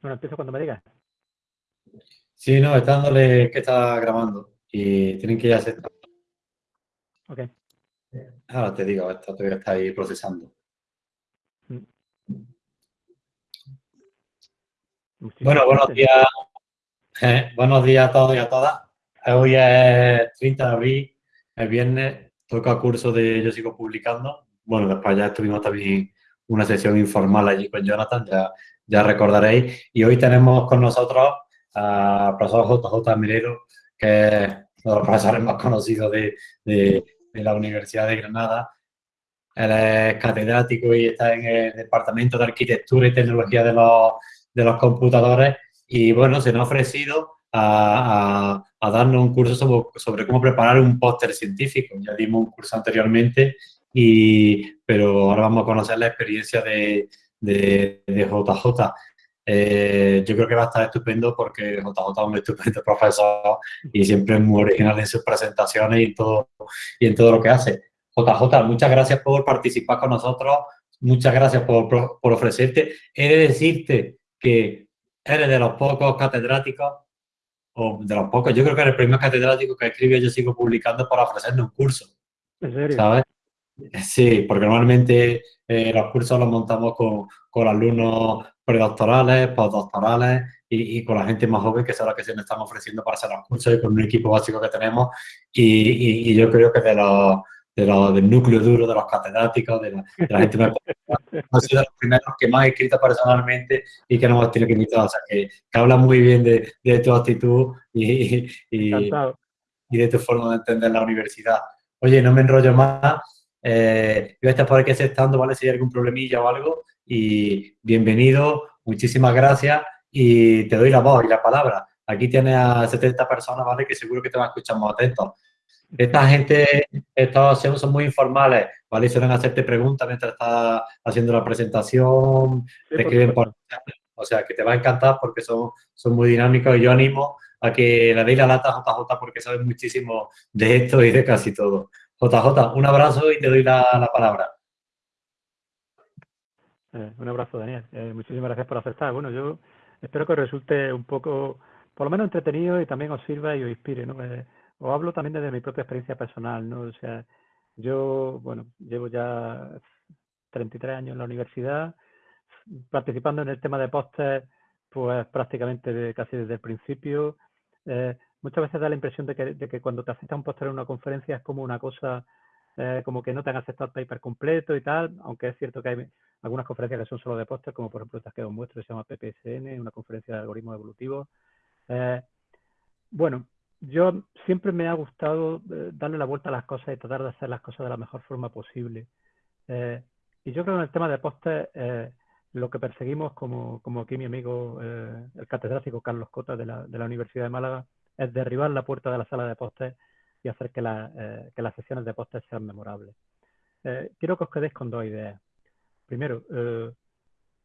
Bueno, empiezo cuando me digas. Sí, no, está dándole que está grabando y tienen que ir a aceptar. Ok. Ahora te digo, esto todavía está ahí procesando. Mm. Bueno, buenos días. Eh, buenos días a todos y a todas. Hoy es 30 de abril, el viernes, toca curso de Yo Sigo Publicando. Bueno, después ya estuvimos también una sesión informal allí con Jonathan, ya, ya recordaréis. Y hoy tenemos con nosotros al profesor JJ Mirero, que es uno de los profesores más conocidos de, de, la Universidad de Granada. Él es catedrático y está en el Departamento de Arquitectura y Tecnología de los, de los Computadores. Y bueno, se nos ha ofrecido a, a, darnos un curso sobre, sobre cómo preparar un póster científico. Ya dimos un curso anteriormente y, pero ahora vamos a conocer la experiencia de, de, JJ. Eh, yo creo que va a estar estupendo porque JJ es un estupendo profesor y siempre es muy original en sus presentaciones y en todo, y en todo lo que hace. JJ, muchas gracias por participar con nosotros, muchas gracias por, por ofrecerte. He de decirte que eres de los pocos catedráticos, o de los pocos, yo creo que eres el primer catedrático que escribe Yo Sigo Publicando para ofrecernos un curso. ¿En serio? ¿Sabes? Sí, porque normalmente eh, los cursos los montamos con, con alumnos predoctorales, postdoctorales y, y, con la gente más joven que es la que se nos están ofreciendo para hacer los cursos y con un equipo básico que tenemos. Y, y, yo creo que de los, de los, del núcleo duro de los catedráticos, de la, de la gente más ha sido los primeros que más he escrito personalmente y que no hemos tenido que invitar. O sea, que, que habla muy bien de, de tu actitud y, y de tu forma de entender la universidad. Oye, no me enrollo más. Eh, yo voy a estar por aquí aceptando, ¿vale? Si hay algún problemilla o algo. Y bienvenido, muchísimas gracias y te doy la voz y la palabra. Aquí tienes a 70 personas, ¿vale? Que seguro que te van a escuchar más atentos. Esta gente, estos son muy informales, ¿vale? Suelen hacerte preguntas mientras estás haciendo la presentación, te escriben por... O sea, que te va a encantar porque son, son muy dinámicos y yo animo a que le deis la lata a JJ porque sabes muchísimo de esto y de casi todo. JJ, un abrazo y te doy la, palabra. Eh, un abrazo, Daniel. Eh, muchísimas gracias por aceptar. Bueno, yo espero que os resulte un poco, por lo menos entretenido y también os sirva y os inspire, ¿no? Eh, os hablo también desde mi propia experiencia personal, ¿no? O sea, yo, bueno, llevo ya 33 años en la universidad, participando en el tema de póster, pues prácticamente casi desde el principio muchas veces da la impresión de que, cuando te aceptan un póster en una conferencia es como una cosa, eh, como que no te han aceptado el paper completo y tal, aunque es cierto que hay algunas conferencias que son solo de póster, como por ejemplo esta que os muestro, se llama PPSN, una conferencia de algoritmos evolutivos. Eh, bueno, yo siempre me ha gustado eh, darle la vuelta a las cosas y tratar de hacer las cosas de la mejor forma posible. y yo creo que en el tema de póster, lo que perseguimos, como, como aquí mi amigo, el catedrático Carlos Cota de la, de la Universidad de Málaga, es derribar la puerta de la sala de póster y hacer que, eh, las sesiones de póster sean memorables. Eh, quiero que os quedéis con dos ideas. Primero, eh,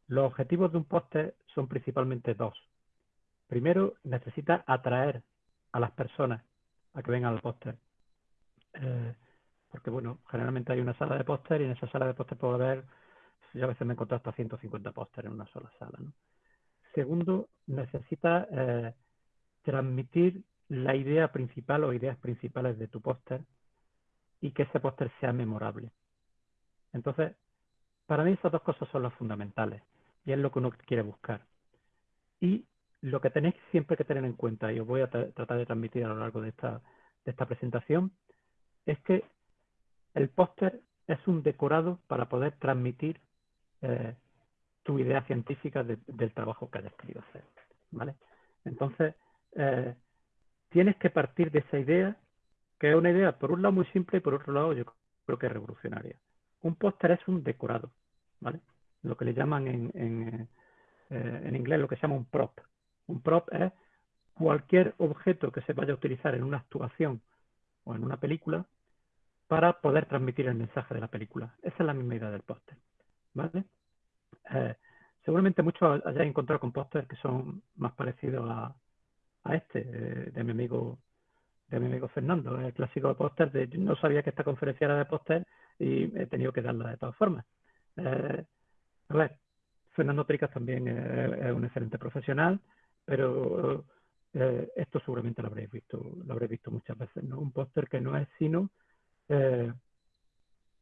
los objetivos de un póster son principalmente dos. Primero, necesita atraer a las personas a que vengan al póster. porque, bueno, generalmente hay una sala de póster y en esa sala de póster puedo ver, yo a veces me he encontrado hasta 150 pósteres en una sola sala. Segundo, necesita transmitir la idea principal o ideas principales de tu póster y que ese póster sea memorable. Entonces, para mí esas dos cosas son las fundamentales y es lo que uno quiere buscar. Y lo que tenéis siempre que tener en cuenta, y os voy a tratar de transmitir a lo largo de esta, de esta presentación, es que el póster es un decorado para poder transmitir eh, tu idea científica del trabajo que hayas querido hacer. ¿vale? Entonces, eh, tienes que partir de esa idea, que es una idea por un lado muy simple y por otro lado yo creo que es revolucionaria. Un póster es un decorado, ¿vale? Lo que le llaman en, en, eh, en inglés lo que se llama un prop. Un prop es cualquier objeto que se vaya a utilizar en una actuación o en una película para poder transmitir el mensaje de la película. Esa es la misma idea del póster. ¿vale? Eh, seguramente muchos hayáis encontrado con pósters que son más parecidos a, a este, eh, de mi amigo de mi amigo Fernando, el clásico de póster de no sabía que esta conferencia era de póster y he tenido que darla de todas formas. Eh, a ver, Fernando Tricas también es, un excelente profesional, pero eh, esto seguramente lo habréis visto, lo habréis visto muchas veces, ¿no? Un póster que no es sino eh,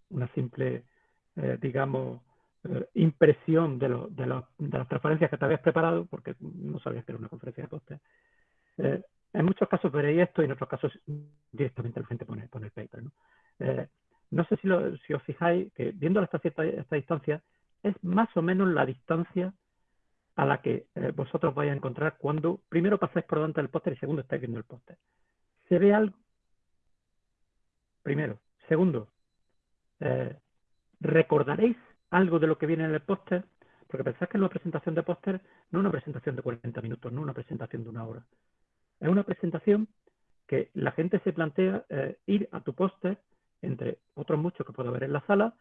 una simple, eh, digamos, impresión de, lo, de, de, las transparencias que te habías preparado, porque no sabías que era una conferencia de póster. En muchos casos veréis esto y en otros casos directamente la gente pone, pone el paper. ¿no? no sé si, si, os fijáis que viendo esta, cierta, esta distancia es más o menos la distancia a la que eh, vosotros vais a encontrar cuando primero pasáis por delante del póster y segundo estáis viendo el póster. ¿Se ve algo? Primero. Segundo, eh, ¿recordaréis algo de lo que viene en el póster? Porque pensáis que una presentación de póster no es una presentación de 40 minutos, no una presentación de una hora. Es una presentación que la gente se plantea eh, ir a tu póster, entre otros muchos que puede haber en la sala,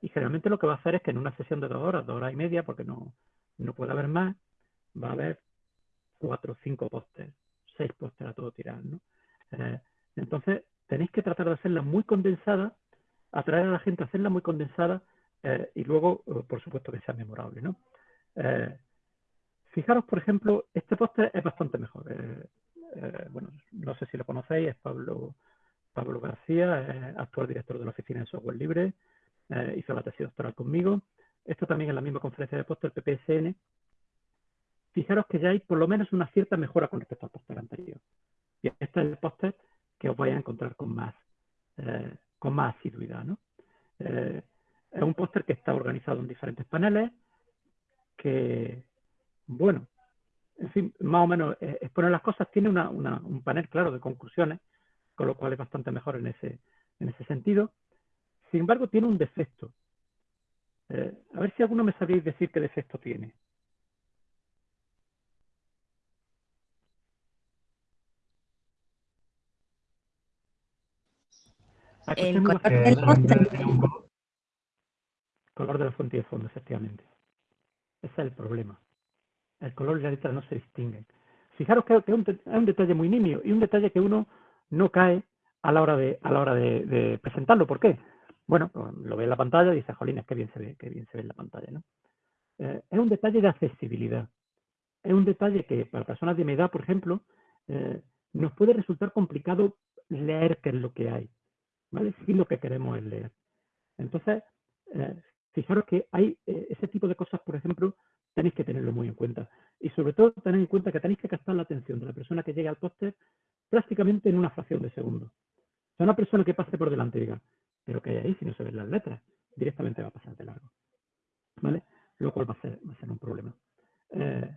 y generalmente lo que va a hacer es que en una sesión de dos horas, dos horas y media, porque no, no puede haber más, va a haber cuatro o cinco pósteres, seis pósteres a todo tirar, ¿no? Eh, entonces, tenéis que tratar de hacerla muy condensada, atraer a la gente a hacerla muy condensada eh, y luego, eh, por supuesto, que sea memorable, ¿no? fijaros, por ejemplo, este póster es bastante mejor. Bueno, no sé si lo conocéis, es Pablo, García, actual director de la Oficina de Software Libre, hizo la tesis doctoral conmigo esto también en la misma conferencia de póster PPSN, fijaros que ya hay por lo menos una cierta mejora con respecto al póster anterior. Y este es el póster que os vais a encontrar con más, eh, con más asiduidad. ¿no? Eh, es un póster que está organizado en diferentes paneles, que, bueno, en fin, más o menos eh, exponer las cosas. Tiene un panel claro de conclusiones, con lo cual es bastante mejor en ese, en ese sentido. Sin embargo, tiene un defecto, eh, a ver si alguno me sabéis decir qué defecto tiene. El color del póster. Color de la fuente y de fondo, efectivamente. Ese es el problema. El color y la letra no se distinguen. Fijaros que, es, un, detalle muy nimio y un detalle que uno no cae a la hora de, a la hora de presentarlo. ¿Por qué? Bueno, lo ve en la pantalla y dice, jolín, qué bien se ve, qué bien se ve en la pantalla, ¿no? Eh, es un detalle de accesibilidad. Es un detalle que para personas de mi edad, por ejemplo, eh, nos puede resultar complicado leer qué es lo que hay, ¿vale? Si lo que queremos es leer. Entonces, eh, fijaros que hay ese tipo de cosas, por ejemplo, tenéis que tenerlo muy en cuenta. Y sobre todo, tener en cuenta que tenéis que captar la atención de la persona que llegue al póster prácticamente en una fracción de segundo. O sea, una persona que pase por delante y diga, pero que hay ahí si no se ven las letras, directamente va a pasar de largo. ¿Vale? Lo cual va a ser, un problema. Eh,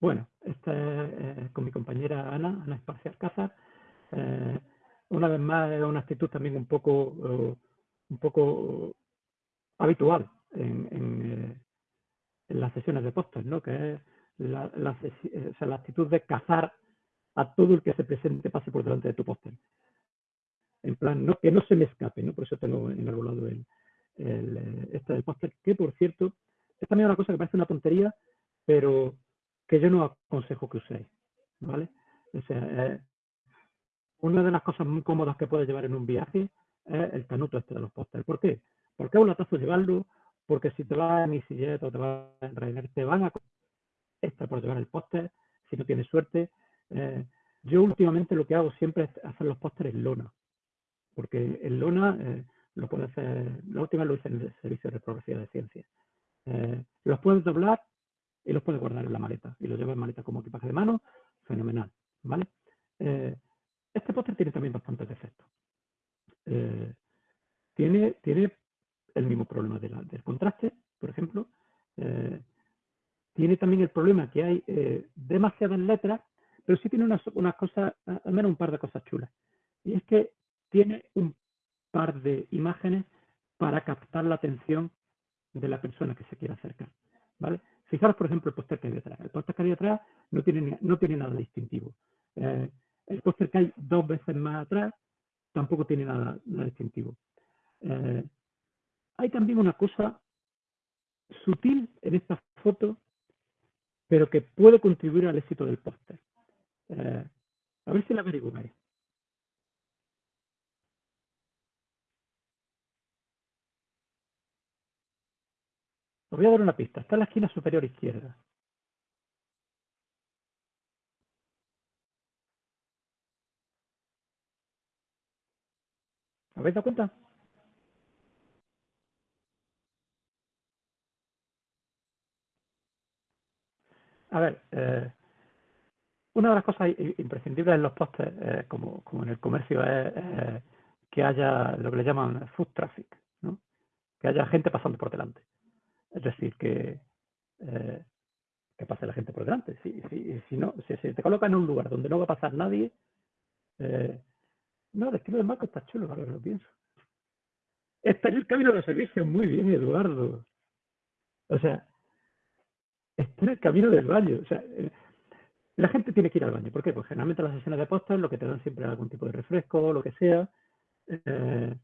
bueno, esta es eh, con mi compañera Ana, Ana Esparcia Alcázar. Eh, una vez más es una actitud también un poco, un poco habitual en, en, las sesiones de póster, ¿no? que es la, actitud de cazar a todo el que se presente pase por delante de tu póster. En plan, no, que no se me escape, ¿no? Por eso tengo enarbolado el, el, eh, este del póster, que por cierto, es también una cosa que parece una tontería, pero que yo no aconsejo que uséis, ¿vale? O eh, una de las cosas muy cómodas que puedes llevar en un viaje es el canuto este de los pósteres. ¿Por qué? Porque es un latazo llevarlo, porque si te vas en EasyJet o te vas en Ryanair, te van a extra por llevar el póster, si no tienes suerte, eh, yo últimamente lo que hago siempre es hacer los pósteres en lona, porque en lona eh, lo puedes hacer, la última lo hice en el servicio de reprografía de ciencias. Eh, los puedes doblar y los puedes guardar en la maleta, y los llevas en maleta como equipaje de mano, fenomenal, ¿vale? este póster tiene también bastantes defectos. tiene, tiene el mismo problema del contraste, por ejemplo. tiene también el problema que hay demasiadas letras pero sí tiene unas, cosas, al menos un par de cosas chulas. Y es que tiene un par de imágenes para captar la atención de la persona que se quiere acercar. ¿vale? Fijaros, por ejemplo, el póster que hay detrás. El póster que hay detrás no tiene, no tiene nada distintivo. Eh, el póster que hay dos veces más atrás tampoco tiene nada, distintivo. Eh, hay también una cosa sutil en esta foto, pero que puede contribuir al éxito del póster. Eh, a ver si la averiguáis. Os voy a dar una pista. Está en la esquina superior izquierda. ¿Habéis dado cuenta? A ver, eh, una de las cosas imprescindibles en los postes, eh, como, en el comercio, es que haya lo que le llaman food traffic, ¿no? que haya gente pasando por delante. Es decir, que, eh, que pase la gente por delante. Si, si, si no, si, te coloca en un lugar donde no va a pasar nadie, no, el estilo de marco está chulo, ahora lo pienso. Está en el camino de los servicios, muy bien, Eduardo. O sea, está en el camino del baño. O sea, eh, la gente tiene que ir al baño. ¿Por qué? Pues generalmente las sesiones de postas lo que te dan siempre es algún tipo de refresco, lo que sea. Eh,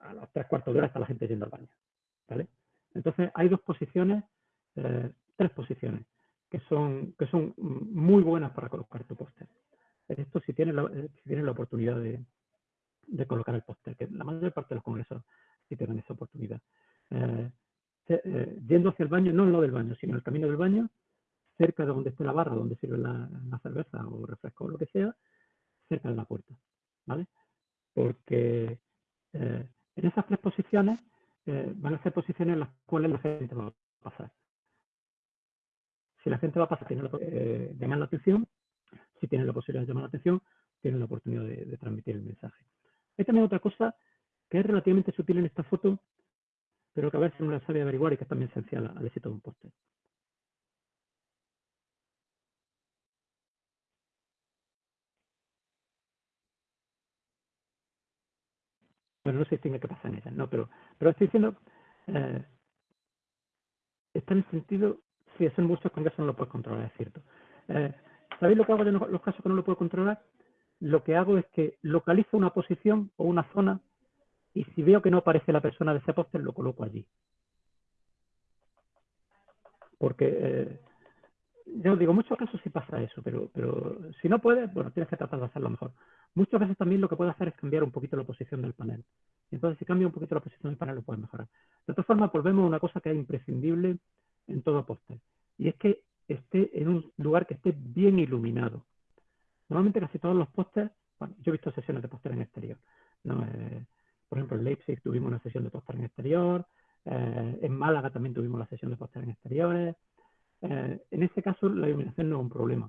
a las tres cuartos de hora está la gente yendo al baño. ¿vale? Entonces hay dos posiciones, eh, tres posiciones, que son, que son muy buenas para colocar tu póster. Esto si tienes la, si tienes la oportunidad de, de colocar el póster, que la mayor parte de los congresos sí te dan esa oportunidad. Eh, yendo hacia el baño, no en lo del baño, sino en el camino del baño, cerca de donde esté la barra, donde sirve la, cerveza o refresco o lo que sea, cerca de la puerta, ¿vale? Porque eh, en esas tres posiciones van a ser posiciones en las cuales la gente va a pasar. Si la gente va a pasar, tiene la, llamar la atención, si tiene la posibilidad de llamar la atención, tiene la oportunidad de transmitir el mensaje. Hay también otra cosa que es relativamente sutil en esta foto, pero que a veces uno la sabe averiguar y que es también esencial al éxito de un póster. Bueno, no sé si que pasar en ella, no, pero, pero estoy diciendo, eh, está en el sentido, si es en muchos congresos no lo puedes controlar, es cierto. Eh, ¿Sabéis lo que hago en los casos que no lo puedo controlar? lo que hago es que localizo una posición o una zona y si veo que no aparece la persona de ese póster, lo coloco allí. Porque, eh, ya os digo, muchos casos sí pasa eso, pero, pero si no puedes, bueno, tienes que tratar de hacerlo mejor. Muchas veces también lo que puedes hacer es cambiar un poquito la posición del panel. Entonces, si cambia un poquito la posición del panel, lo puedes mejorar. De todas formas, volvemos a una cosa que es imprescindible en todo póster. Y es que esté en un lugar que esté bien iluminado. Normalmente casi todos los pósters, bueno, yo he visto sesiones de póster en exterior. Eh, por ejemplo, en Leipzig tuvimos una sesión de póster en exterior, eh, en Málaga también tuvimos la sesión de póster en exteriores. Eh, en ese caso la iluminación no es un problema,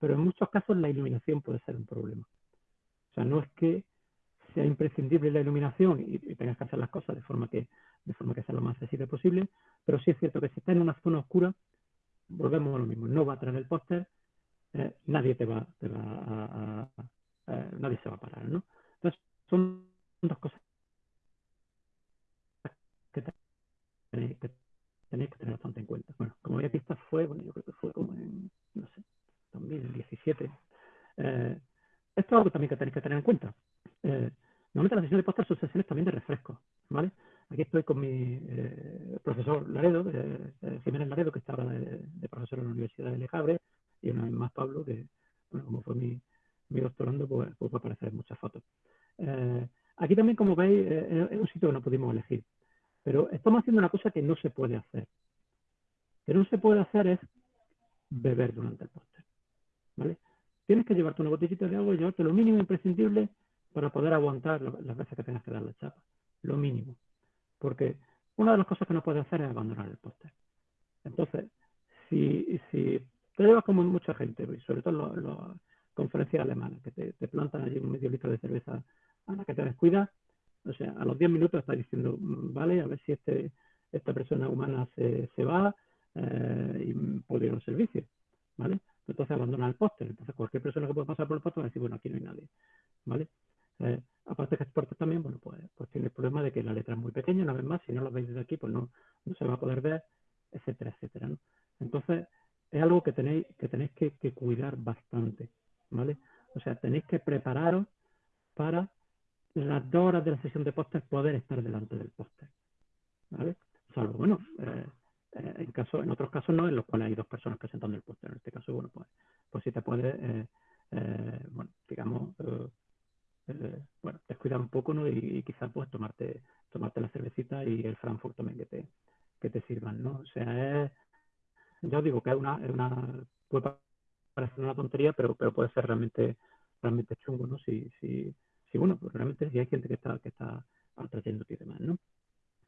pero en muchos casos la iluminación puede ser un problema. O sea, no es que sea imprescindible la iluminación y, tengas que hacer las cosas de forma que de forma que sea lo más accesible posible, pero sí es cierto que si está en una zona oscura, volvemos a lo mismo, no va a traer el póster, eh, nadie te va, a, nadie se va a parar, ¿no? Entonces, son dos cosas que tenéis que, tener bastante en cuenta. Bueno, como ya pista fue, bueno, yo creo que fue como en, no sé, 2017. Eh, esto es algo también que tenéis que tener en cuenta. Eh, normalmente las sesiones de postas son sesiones también de refresco, ¿vale? Aquí estoy con mi eh, profesor Laredo, Jiménez Laredo, que estaba de, de, profesor en la Universidad de Lejabre, y una vez más Pablo, que bueno, como fue mi, mi doctorando, pues, pues va a aparecer en muchas fotos. Aquí también, como veis, es un sitio que no pudimos elegir, pero estamos haciendo una cosa que no se puede hacer. Que no se puede hacer es beber durante el póster. ¿vale? Tienes que llevarte una botellita de agua y llevarte lo mínimo imprescindible para poder aguantar las veces que tengas que dar la chapa. Lo mínimo. Porque una de las cosas que no puedes hacer es abandonar el póster. Entonces, si, te llevas como mucha gente, sobre todo las conferencias alemanas, que te, plantan allí un medio litro de cerveza a la que te descuidas. O sea, a los 10 minutos estás diciendo, mm, vale, a ver si este, esta persona humana se, se va eh, y puede ir a un servicio, ¿vale? Entonces abandona el póster. Entonces cualquier persona que pueda pasar por el póster va a decir, bueno, aquí no hay nadie, ¿vale? Eh, aparte que este póster también, bueno, pues, pues tiene el problema de que la letra es muy pequeña, una vez más, si no lo veis desde aquí, pues no, no se va a poder ver, etcétera, etcétera. Entonces, es algo que tenéis que, tenéis que, cuidar bastante, ¿vale? O sea, tenéis que prepararos para las dos horas de la sesión de póster poder estar delante del póster, ¿vale? Salvo, bueno, eh, eh, en, otros casos no, en los cuales hay dos personas presentando el póster. En este caso, bueno, pues, pues sí te puede, eh, bueno, digamos, bueno, descuidar un poco, ¿no? Y, quizás pues tomarte, tomarte la cervecita y el Frankfurt también que te, que te sirvan, ¿no? O sea, es, ya os digo que es una, es una puede parecer una tontería, pero, pero puede ser realmente, realmente chungo, ¿no? Si, si, si bueno, pues realmente si hay gente que está, que está atrayéndote y demás, ¿no?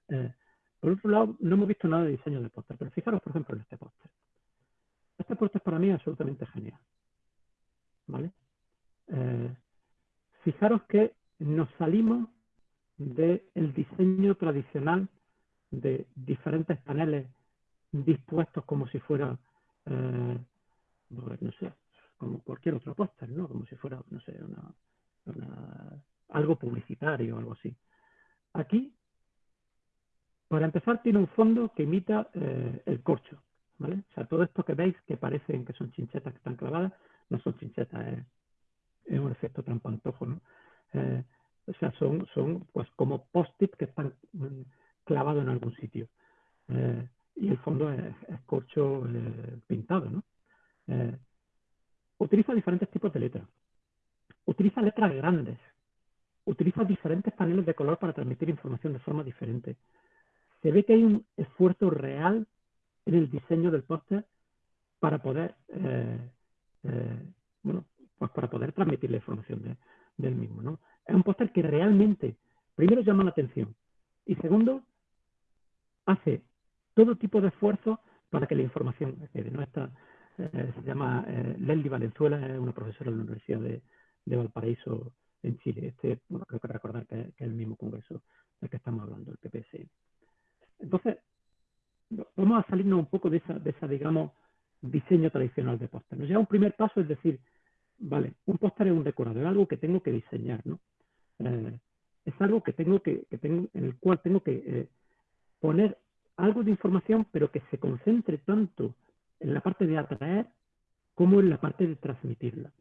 Eh, por otro lado, no hemos visto nada de diseño de póster, pero fijaros, por ejemplo, en este póster. Este póster para mí es absolutamente genial. ¿Vale? Eh, fijaros que nos salimos del diseño tradicional de diferentes paneles dispuestos como si fuera, eh, pues, no sé, como cualquier otro póster, ¿no? Como si fuera, no sé, algo publicitario o algo así. Aquí, para empezar, tiene un fondo que imita eh, el corcho, ¿vale? O sea, todo esto que veis que parecen que son chinchetas que están clavadas, no son chinchetas, es, un efecto trampantojo, ¿no? Eh, o sea, son, son pues como post-it que están mm, clavados en algún sitio. Eh, y el fondo es, corcho eh, pintado, ¿no? utiliza diferentes tipos de letras. Utiliza letras grandes. Utiliza diferentes paneles de color para transmitir información de forma diferente. Se ve que hay un esfuerzo real en el diseño del póster para poder bueno, pues para poder transmitir la información del mismo, ¿no? Es un póster que realmente, primero, llama la atención y segundo, hace todo tipo de esfuerzos para que la información. Esta, eh, se llama eh, Valenzuela, es una profesora de la Universidad de, Valparaíso en Chile. Este, bueno, creo que recordar que, es el mismo congreso del que estamos hablando, el PPS. Entonces, vamos a salirnos un poco de esa, de esa digamos, diseño tradicional de póster. Nos lleva un primer paso, es decir, vale, un póster es un decorado, es algo que tengo que diseñar, ¿no? Eh, es algo que tengo que, que tengo, en el cual tengo que eh, poner algo de información, pero que se concentre tanto en la parte de atraer como en la parte de transmitirla.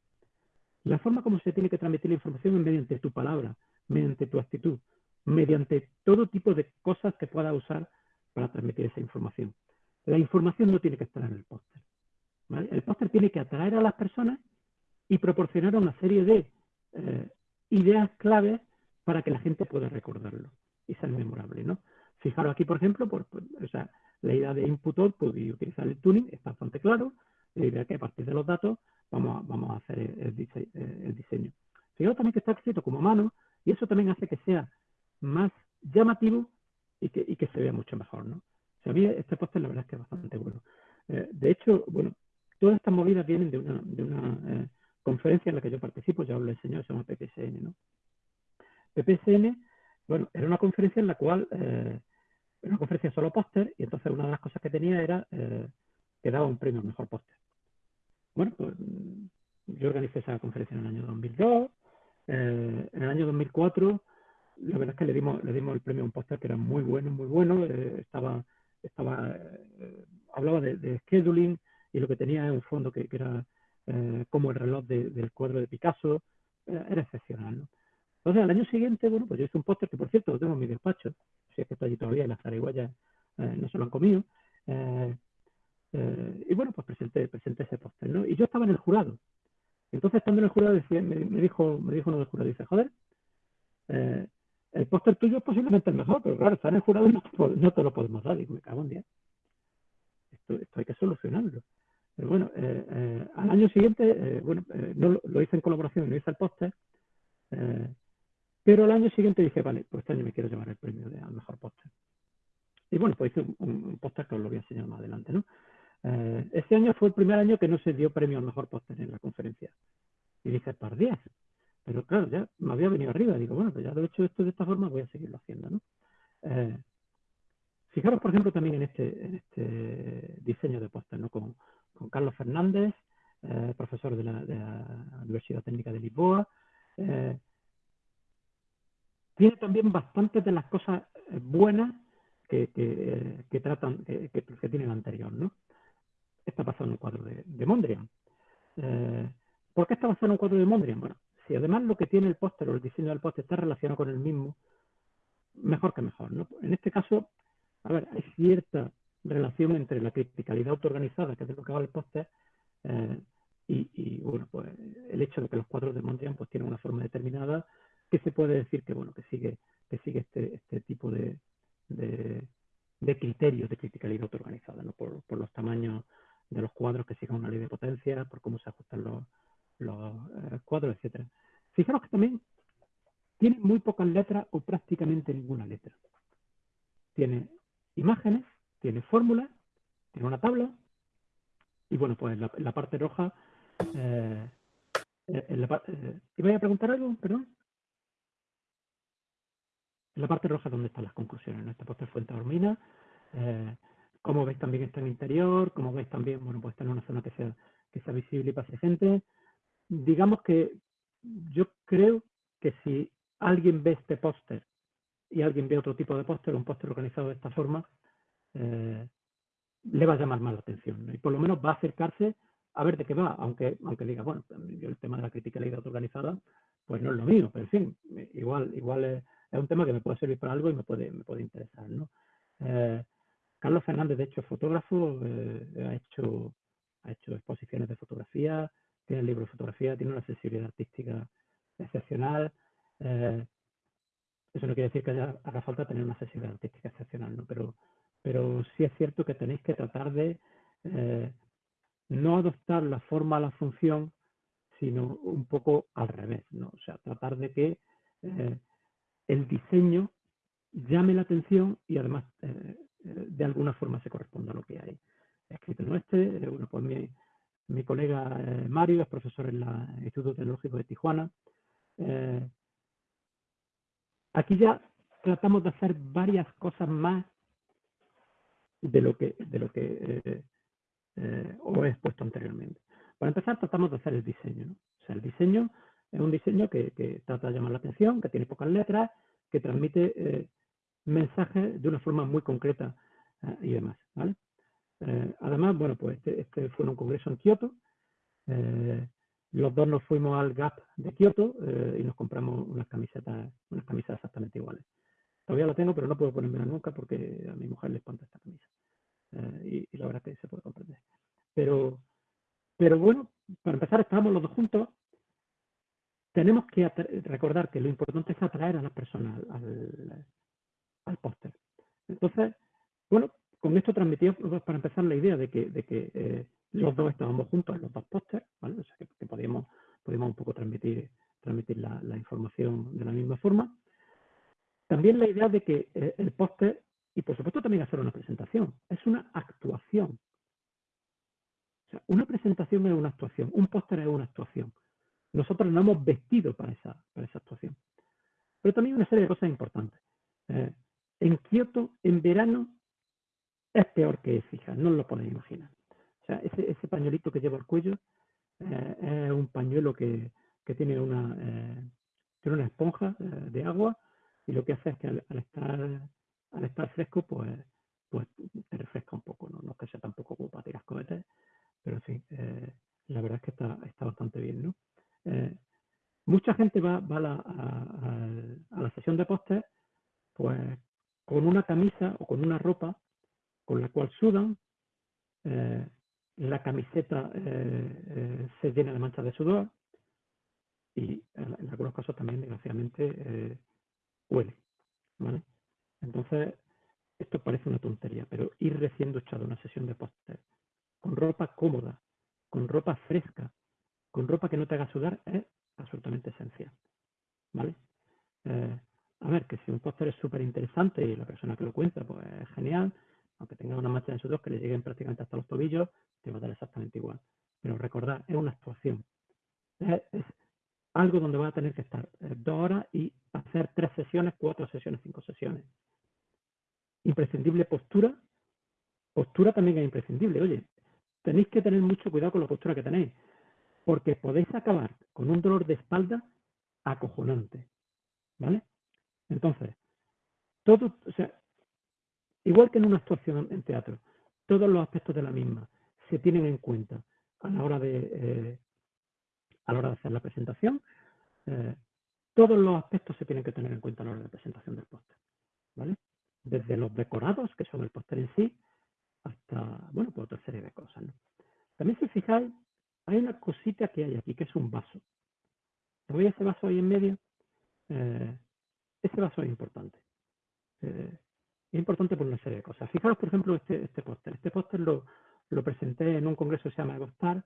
La forma como se tiene que transmitir la información es mediante tu palabra, mediante tu actitud, mediante todo tipo de cosas que puedas usar para transmitir esa información. La información no tiene que estar en el póster. El póster tiene que atraer a las personas y proporcionar una serie de eh, ideas claves para que la gente pueda recordarlo y ser memorable, ¿no? Fijaros aquí, por ejemplo, por, la idea de input output y utilizar el tuning está bastante claro. La idea que a partir de los datos vamos a, vamos a hacer el, diseño. Fijaros también que está escrito como mano y eso también hace que sea más llamativo y que, y que se vea mucho mejor, ¿no? O sea, este póster la verdad es que es bastante bueno. Eh, de hecho, bueno, todas estas movidas vienen de una, de una eh, conferencia en la que yo participo, ya os lo he enseñado, se llama PPSN, ¿no? PPSN, bueno, era una conferencia en la cual, eh, era una conferencia solo póster, y entonces una de las cosas que tenía era que daba un premio al mejor póster. Bueno, pues yo organicé esa conferencia en el año 2002, en el año 2004 la verdad es que le dimos, le dimos el premio a un póster que era muy bueno, muy bueno, estaba estaba, eh, hablaba de, scheduling y lo que tenía era un fondo que, era eh, como el reloj del cuadro de Picasso, era excepcional. ¿no? Entonces, al año siguiente, bueno, pues yo hice un póster que, por cierto, lo tengo en mi despacho, si es que está allí todavía y las zarigüeyas eh, no se lo han comido. Y bueno, pues presenté, presenté ese póster, ¿no? Y yo estaba en el jurado. Entonces, estando en el jurado, decía, me, dijo, me dijo uno del jurado, dice, joder, el póster tuyo es posiblemente el mejor, pero claro, está en el jurado y no, te lo podemos dar. Digo, me cago en día. Esto, hay que solucionarlo. Pero bueno, eh, eh, al año siguiente, eh, bueno, no, lo hice en colaboración, no hice el póster, pero al año siguiente dije, vale, pues este año me quiero llevar el premio al mejor póster. Y bueno, pues hice un, póster que os lo voy a enseñar más adelante, ¿no? Este año fue el primer año que no se dio premio al mejor póster en la conferencia. Y dije, par 10. Pero claro, ya me había venido arriba. Digo, bueno, pues ya lo he hecho esto de esta forma, voy a seguirlo haciendo, ¿no? Eh, fijaros, por ejemplo, también en este, en este diseño de póster, ¿no? Con, Carlos Fernández, eh, profesor de la, Universidad Técnica de Lisboa. Eh, tiene también bastantes de las cosas buenas que, que, tratan, que, que, tiene el anterior, ¿no? Está basado en un cuadro de, Mondrian. ¿Por qué está basado en un cuadro de Mondrian? Bueno, si además lo que tiene el póster o el diseño del póster está relacionado con el mismo, mejor que mejor. ¿no? En este caso, a ver, hay cierta relación entre la criticalidad autoorganizada, que es de lo que va el póster, eh, y, bueno, pues el hecho de que los cuadros de Mondrian pues tienen una forma determinada que se puede decir que bueno que sigue que sigue este, este tipo de, criterios de criticalidad autoorganizada, ¿no? por los tamaños de los cuadros que sigan una ley de potencia, por cómo se ajustan los, los eh, cuadros, etcétera. Fijaros que también tiene muy pocas letras o prácticamente ninguna letra. Tiene imágenes, tiene fórmulas, tiene una tabla y bueno, pues la, la parte roja... Eh, en la, eh, ¿Iba a preguntar algo? Perdón. En la parte roja, ¿dónde están las conclusiones? En esta parte fuente hormina. Eh, como veis también está en interior, como veis también, bueno, pues está en una zona que sea, que sea visible y pase gente. Digamos que yo creo que si alguien ve este póster y alguien ve otro tipo de póster, un póster organizado de esta forma, eh, le va a llamar más la atención. Y por lo menos va a acercarse a ver de qué va, aunque, aunque diga, bueno, yo el tema de la crítica la organizada, pues no es lo mío, pero en fin, igual, igual es, un tema que me puede servir para algo y me puede, me puede interesar. ¿no? Eh, Carlos Fernández, de hecho, es fotógrafo, eh, ha, hecho, ha hecho exposiciones de fotografía, tiene el libro de fotografía, tiene una sensibilidad artística excepcional. Eh, eso no quiere decir que haya, haga falta tener una sensibilidad artística excepcional, ¿no? pero, pero sí es cierto que tenéis que tratar de eh, no adoptar la forma a la función, sino un poco al revés, ¿no? O sea, tratar de que el diseño llame la atención y además de alguna forma se corresponde a lo que hay escrito en este. Eh, bueno, pues mi, colega eh, Mario es profesor en el Instituto Tecnológico de Tijuana. Eh, aquí ya tratamos de hacer varias cosas más de lo que, de lo que os he expuesto anteriormente. Para empezar, tratamos de hacer el diseño. O sea, el diseño es un diseño que, trata de llamar la atención, que tiene pocas letras, que transmite mensajes de una forma muy concreta eh, y demás. Eh, además, bueno, pues este, este, fue un congreso en Kioto. Eh, los dos nos fuimos al Gap de Kioto y nos compramos unas camisetas, unas camisas exactamente iguales. Todavía la tengo, pero no puedo ponérmela nunca porque a mi mujer le espanta esta camisa. Y, y, la verdad es que se puede comprender. Pero, pero bueno, para empezar, estábamos los dos juntos. Tenemos que recordar que lo importante es atraer a las personas al, al póster. Entonces, bueno, con esto transmitimos pues, para empezar la idea de que, de que eh, los dos estábamos juntos en los dos pósters, ¿vale? O sea, que, podíamos, podíamos, un poco transmitir, transmitir la, información de la misma forma. También la idea de que eh, el póster, y por supuesto también hacer una presentación, es una actuación. O sea, una presentación es una actuación, un póster es una actuación. Nosotros nos hemos vestido para esa, para esa actuación. Pero también una serie de cosas importantes. Eh, en Kioto, en verano, es peor que fija, no lo podéis imaginar. O sea, ese, ese pañuelito que lleva el cuello eh, es un pañuelo que, que tiene, una, eh, tiene una esponja eh, de agua y lo que hace es que al, estar, al estar fresco, pues, pues te refresca un poco, ¿no? No es que sea tampoco para tirar cohetes, pero sí, la verdad es que está, está bastante bien, ¿no? mucha gente va, va a, la, a la sesión de póster pues con una camisa o con una ropa con la cual sudan, eh, la camiseta eh, eh, se llena de manchas de sudor y en, algunos casos también, desgraciadamente, huele. Entonces, esto parece una tontería, pero ir recién duchado una sesión de póster con ropa cómoda, con ropa fresca, con ropa que no te haga sudar es absolutamente esencial. ¿Vale? A ver, que si un póster es súper interesante y la persona que lo cuenta, pues es genial, aunque tenga una mancha en sudor que le lleguen prácticamente hasta los tobillos, te va a dar exactamente igual. Pero recordad, es una actuación. Es, algo donde va a tener que estar eh, dos horas y hacer tres sesiones, cuatro sesiones, cinco sesiones. Imprescindible postura. Postura también es imprescindible. Oye, tenéis que tener mucho cuidado con la postura que tenéis, porque podéis acabar con un dolor de espalda acojonante. ¿Vale? Entonces, todo, o sea, igual que en una actuación en teatro, todos los aspectos de la misma se tienen en cuenta a la hora de, eh, a la hora de hacer la presentación. Eh, todos los aspectos se tienen que tener en cuenta a la hora de la presentación del póster. ¿vale? Desde los decorados, que son el póster en sí, hasta, bueno, pues otra serie de cosas. También si fijáis, hay una cosita que hay aquí, que es un vaso. ¿Veis ese vaso ahí en medio? Eh, ese vaso es importante. Eh, Es importante por una serie de cosas. Fijaros, por ejemplo, este, este póster. Este póster lo, lo presenté en un congreso que se llama Egostar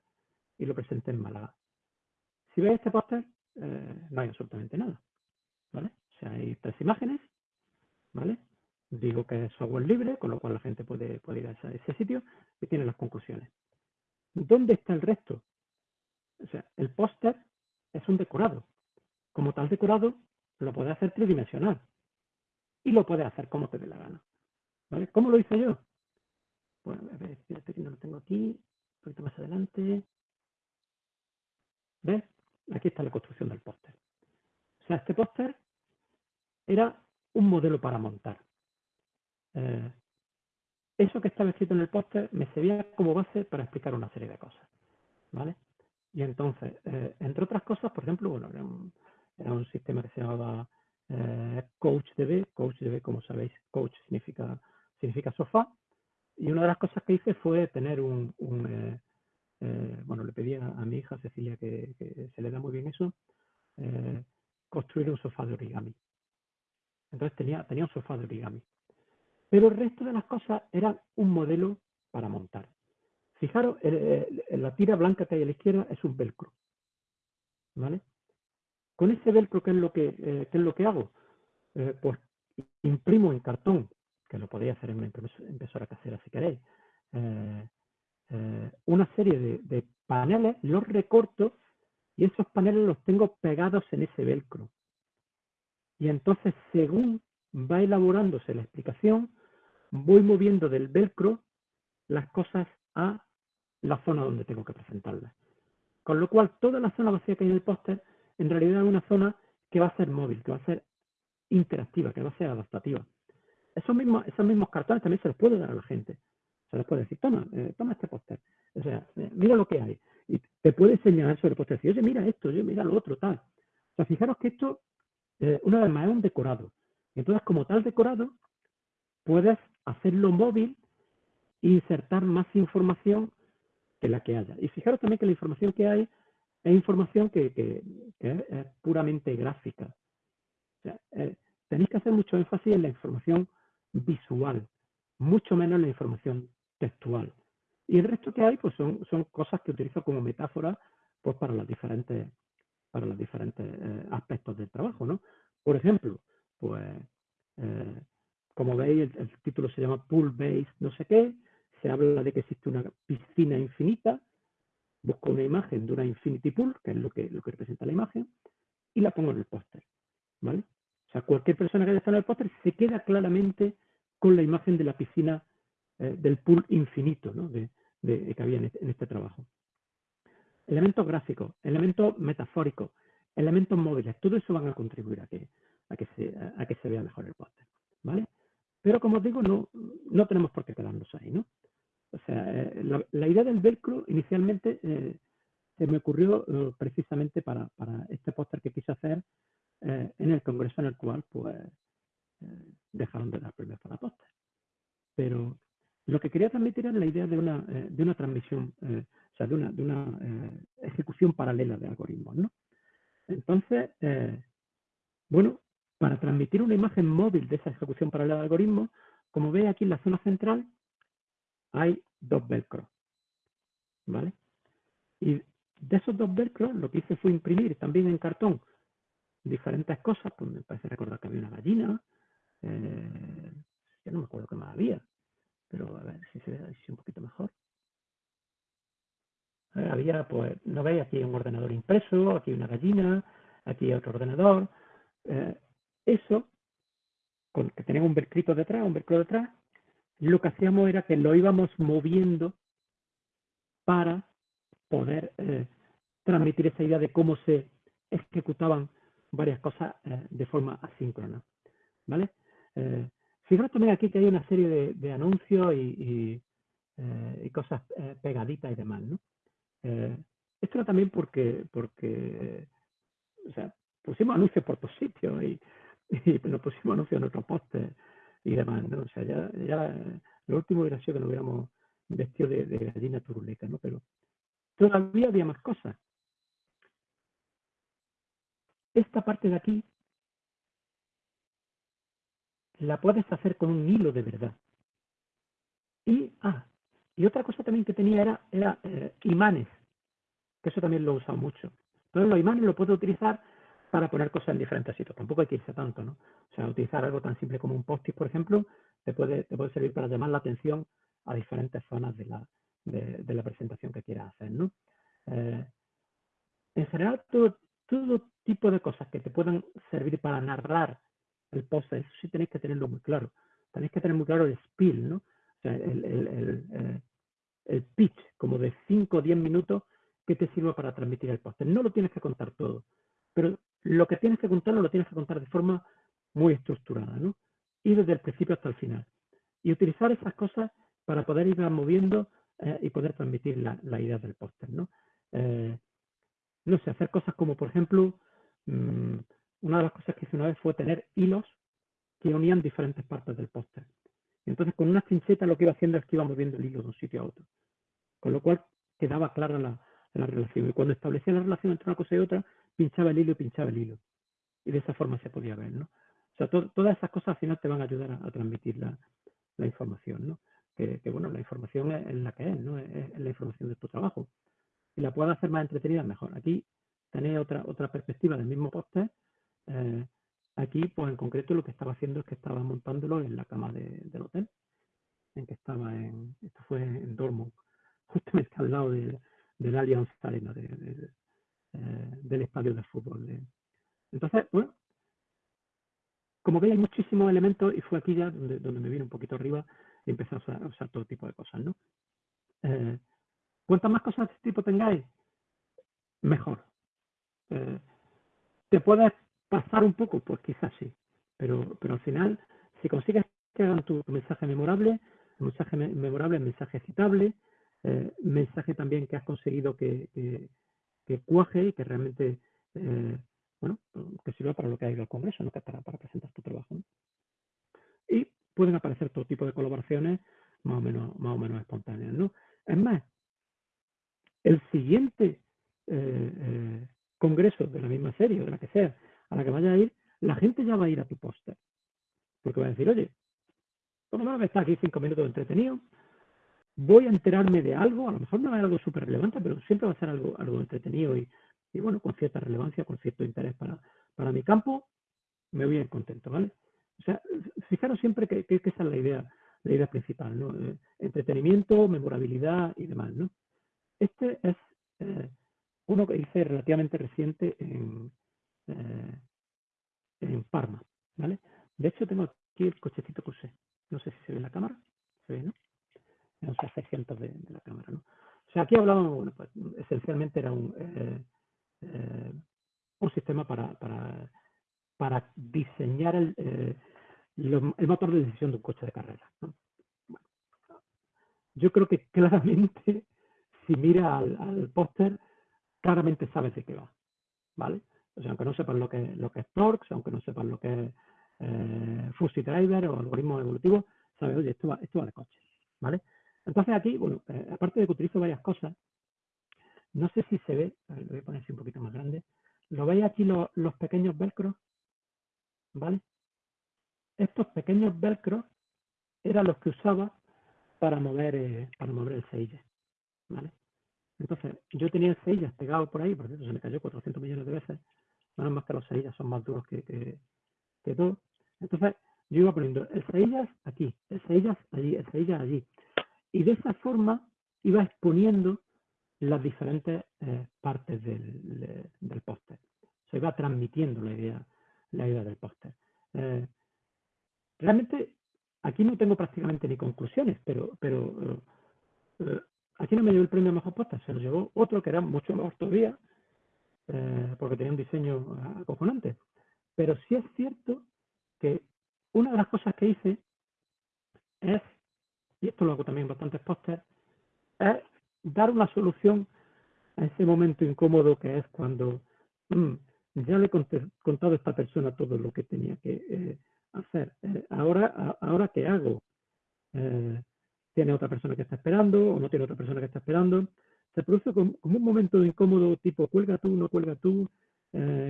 y lo presenté en Málaga. Si veis este póster, eh, no hay absolutamente nada. ¿Vale? O sea, hay tres imágenes, ¿vale? Digo que es software libre, con lo cual la gente puede, ir a ese, sitio y tiene las conclusiones. ¿Dónde está el resto? O sea, el póster es un decorado. Como tal decorado, lo puedes hacer tridimensional. Y lo puedes hacer como te dé la gana. ¿Vale? ¿Cómo lo hice yo? Bueno, a ver, espérate que no lo tengo aquí. Un poquito más adelante. ¿Ves? Aquí está la construcción del póster. O sea, este póster era un modelo para montar. Eh, eso que estaba escrito en el póster me servía como base para explicar una serie de cosas. ¿Vale? Y entonces, eh, entre otras cosas, por ejemplo, bueno, era un, sistema que se llamaba eh, CoachDB. CoachDB, como sabéis, coach significa, sofá. Y una de las cosas que hice fue tener un, bueno, le pedí a, mi hija Cecilia, que, se le da muy bien eso, construir un sofá de origami. Entonces tenía un sofá de origami. Pero el resto de las cosas eran un modelo para montar. Fijaros, la tira blanca que hay a la izquierda es un velcro. ¿Vale? Con ese velcro, ¿qué es lo que, eh, es lo que hago? Eh, pues imprimo en cartón, que lo podéis hacer en una impresora casera si queréis, eh, una serie de, de paneles, los recorto y esos paneles los tengo pegados en ese velcro. Y entonces, según va elaborándose la explicación, voy moviendo del velcro las cosas a la zona donde tengo que presentarlas. Con lo cual, toda la zona vacía que hay en el póster, en realidad es una zona que va a ser móvil, que va a ser interactiva, que va a ser adaptativa. Esos mismos, esos mismos cartones también se los puede dar a la gente. Se les puede decir, toma, eh, toma este póster. O sea, eh, mira lo que hay. Y te puede señalar sobre póster. Decir, oye, mira esto, oye, mira lo otro, tal. O sea, fijaros que esto, eh, una vez más, es un decorado. Entonces, como tal decorado, puedes hacerlo móvil e insertar más información que la que haya. Y fijaros también que la información que hay es información que, es, puramente gráfica. Eh, tenéis que hacer mucho énfasis en la información visual, mucho menos en la información textual. Y el resto que hay pues son, son cosas que utilizo como metáfora pues, para los diferentes, para los diferentes eh, aspectos del trabajo. ¿no? Por ejemplo, pues eh, como veis, el, título se llama Pool Based no sé qué, se habla de que existe una piscina infinita, busco una imagen de una infinity pool, que es lo que, lo que representa la imagen, y la pongo en el póster, ¿vale? O sea, cualquier persona que haya estado en el póster se queda claramente con la imagen de la piscina eh, del pool infinito, ¿no? De, que había este, en este, trabajo. Elementos gráficos, elementos metafóricos, elementos móviles, todo eso van a contribuir a que, a que, se, a que se vea mejor el póster, ¿vale? Pero como os digo, no, no tenemos por qué quedarnos ahí, ¿no? O sea, eh, la, idea del velcro inicialmente eh, se me ocurrió eh, precisamente para, para, este póster que quise hacer en el congreso en el cual pues dejaron de dar premios para póster. Pero lo que quería transmitir era la idea de una, de una transmisión, o sea, de una, de una ejecución paralela de algoritmos, ¿no? Entonces, bueno, para transmitir una imagen móvil de esa ejecución paralela de algoritmos, como veis aquí en la zona central, hay dos velcros. ¿Vale? Y de esos dos velcros, lo que hice fue imprimir también en cartón diferentes cosas. Pues me parece recordar que había una gallina. Eh, ya no me acuerdo qué más había. Pero a ver si se ve un poquito mejor. Eh, había, pues, no veis, aquí un ordenador impreso, aquí una gallina, aquí otro ordenador. Eh, eso, con, que tenía un velcrito detrás, un velcro detrás, lo que hacíamos era que lo íbamos moviendo para poder eh, transmitir esa idea de cómo se ejecutaban varias cosas eh, de forma asíncrona. ¿Vale? Eh, fijaros también aquí que hay una serie de, anuncios y, cosas pegaditas y demás. ¿no? esto era también porque, porque pusimos anuncios por todos sitios y, y nos pusimos anuncios en otros postes y demás, ¿no? O sea, ya, ya lo último hubiera sido que nos hubiéramos vestido de, gallina turuleca, ¿no? Pero todavía había más cosas. Esta parte de aquí la puedes hacer con un hilo de verdad. Y, ah, y otra cosa también que tenía era, era eh, imanes, que eso también lo he usado mucho. Entonces los imanes lo puedo utilizar para poner cosas en diferentes sitios. Tampoco hay que irse tanto, ¿no? O sea, utilizar algo tan simple como un post-it, por ejemplo, te puede, te puede servir para llamar la atención a diferentes zonas de la, de, la presentación que quieras hacer, ¿no? Eh, en general, todo, todo tipo de cosas que te puedan servir para narrar el post, eso sí tenéis que tenerlo muy claro. Tenéis que tener muy claro el spiel, ¿no? O sea, el, el, el, eh, pitch, como de 5 o 10 minutos que te sirva para transmitir el post. No lo tienes que contar todo, pero lo que tienes que contarlo lo tienes que contar de forma muy estructurada, ¿no? Y desde el principio hasta el final. Y utilizar esas cosas para poder ir moviendo eh, y poder transmitir la, idea del póster, ¿no? Eh, no sé, hacer cosas como, por ejemplo, mmm, una de las cosas que hice una vez fue tener hilos que unían diferentes partes del póster. Entonces, con una chincheta lo que iba haciendo es que iba moviendo el hilo de un sitio a otro. Con lo cual quedaba clara la, la relación. Y cuando establecía la relación entre una cosa y otra, pinchaba el hilo y pinchaba el hilo. Y de esa forma se podía ver, ¿no? O sea, todas esas cosas al final te van a ayudar a, transmitir la, la, información, ¿no? Que, que, bueno, la información es, la que es, ¿no? Es, la información de tu trabajo. Y la puedes hacer más entretenida, mejor. Aquí tenéis otra, otra perspectiva del mismo póster. Eh, aquí, pues en concreto, lo que estaba haciendo es que estaba montándolo en la cama de, del hotel, en que estaba en, esto fue en Dortmund, justamente al lado de, del Allianz Arena, de, de, eh, del estadio de fútbol. Entonces, bueno, como veis hay muchísimos elementos y fue aquí ya donde, donde me vine un poquito arriba y empecé a usar, todo tipo de cosas, ¿no? Eh, cuantas más cosas de este tipo tengáis, mejor. Eh, ¿Te puedes pasar un poco? Pues quizás sí, pero, pero al final, si consigues que hagan tu mensaje memorable, mensaje memorable, mensaje citable, eh, mensaje también que has conseguido que, cuaje y que realmente, eh, bueno, que sirva para lo que ha ido al Congreso, ¿no? que para, presentar tu trabajo. Y pueden aparecer todo tipo de colaboraciones más o menos, más o menos espontáneas. ¿no? Es más, el siguiente eh, congreso de la misma serie, de la que sea, a la que vaya a ir, la gente ya va a ir a tu póster. Porque va a decir, oye, por lo menos está aquí cinco minutos entretenido, voy a enterarme de algo, a lo mejor no es algo súper relevante, pero siempre va a ser algo, algo entretenido y, bueno, con cierta relevancia, con cierto interés para, para mi campo, me voy a ir contento, ¿vale? O sea, fijaros siempre que, que, esa es la idea, la idea principal, ¿no? Eh, entretenimiento, memorabilidad y demás, ¿no? Este es eh, uno que hice relativamente reciente en, eh, en Parma, ¿vale? De hecho, tengo aquí el cochecito que usé. No sé si se ve en la cámara. Se ve, ¿no? O sea, 600 de, la cámara. O sea, aquí hablábamos, bueno, pues esencialmente era un, eh, eh, un sistema para, para, diseñar el, eh, el, motor de decisión de un coche de carrera. yo creo que claramente, si mira al, póster, claramente sabes de qué va. ¿Vale? O sea, aunque no sepas lo que, lo que es Torx, aunque no sepas lo que es eh, Fuzzy Driver o algoritmo evolutivo, sabes, oye, esto va, esto va de coche. ¿Vale? Entonces aquí, bueno, eh, aparte de que utilizo varias cosas, no sé si se ve, lo voy a poner así un poquito más grande, ¿lo veis aquí los, pequeños velcros? ¿Vale? Estos pequeños velcros eran los que usaba para mover, eh, para mover el Sage, ¿vale? Entonces, yo tenía el Sage pegado por ahí, por cierto, se me cayó 400 millones de veces, nada más que los Sage son más duros que, que, todo. Entonces, yo iba poniendo el Sage aquí, el Sage allí, el Sage allí, y de esa forma iba exponiendo las diferentes eh, partes del, del póster. Se iba transmitiendo la idea, la idea del póster. Eh, realmente aquí no tengo prácticamente ni conclusiones, pero, pero eh, aquí no me llevó el premio mejor póster, se lo llevó otro que era mucho mejor todavía, porque tenía un diseño acojonante. Pero sí es cierto que una de las cosas que hice es y esto lo hago también en bastantes pósters, es dar una solución a ese momento incómodo que es cuando mm, ya le he contado a esta persona todo lo que tenía que eh, hacer. Eh, ahora, ahora, ¿qué hago? Eh, ¿Tiene otra persona que está esperando o no tiene otra persona que está esperando? Se produce como, un momento incómodo tipo, cuelga tú, no cuelga tú,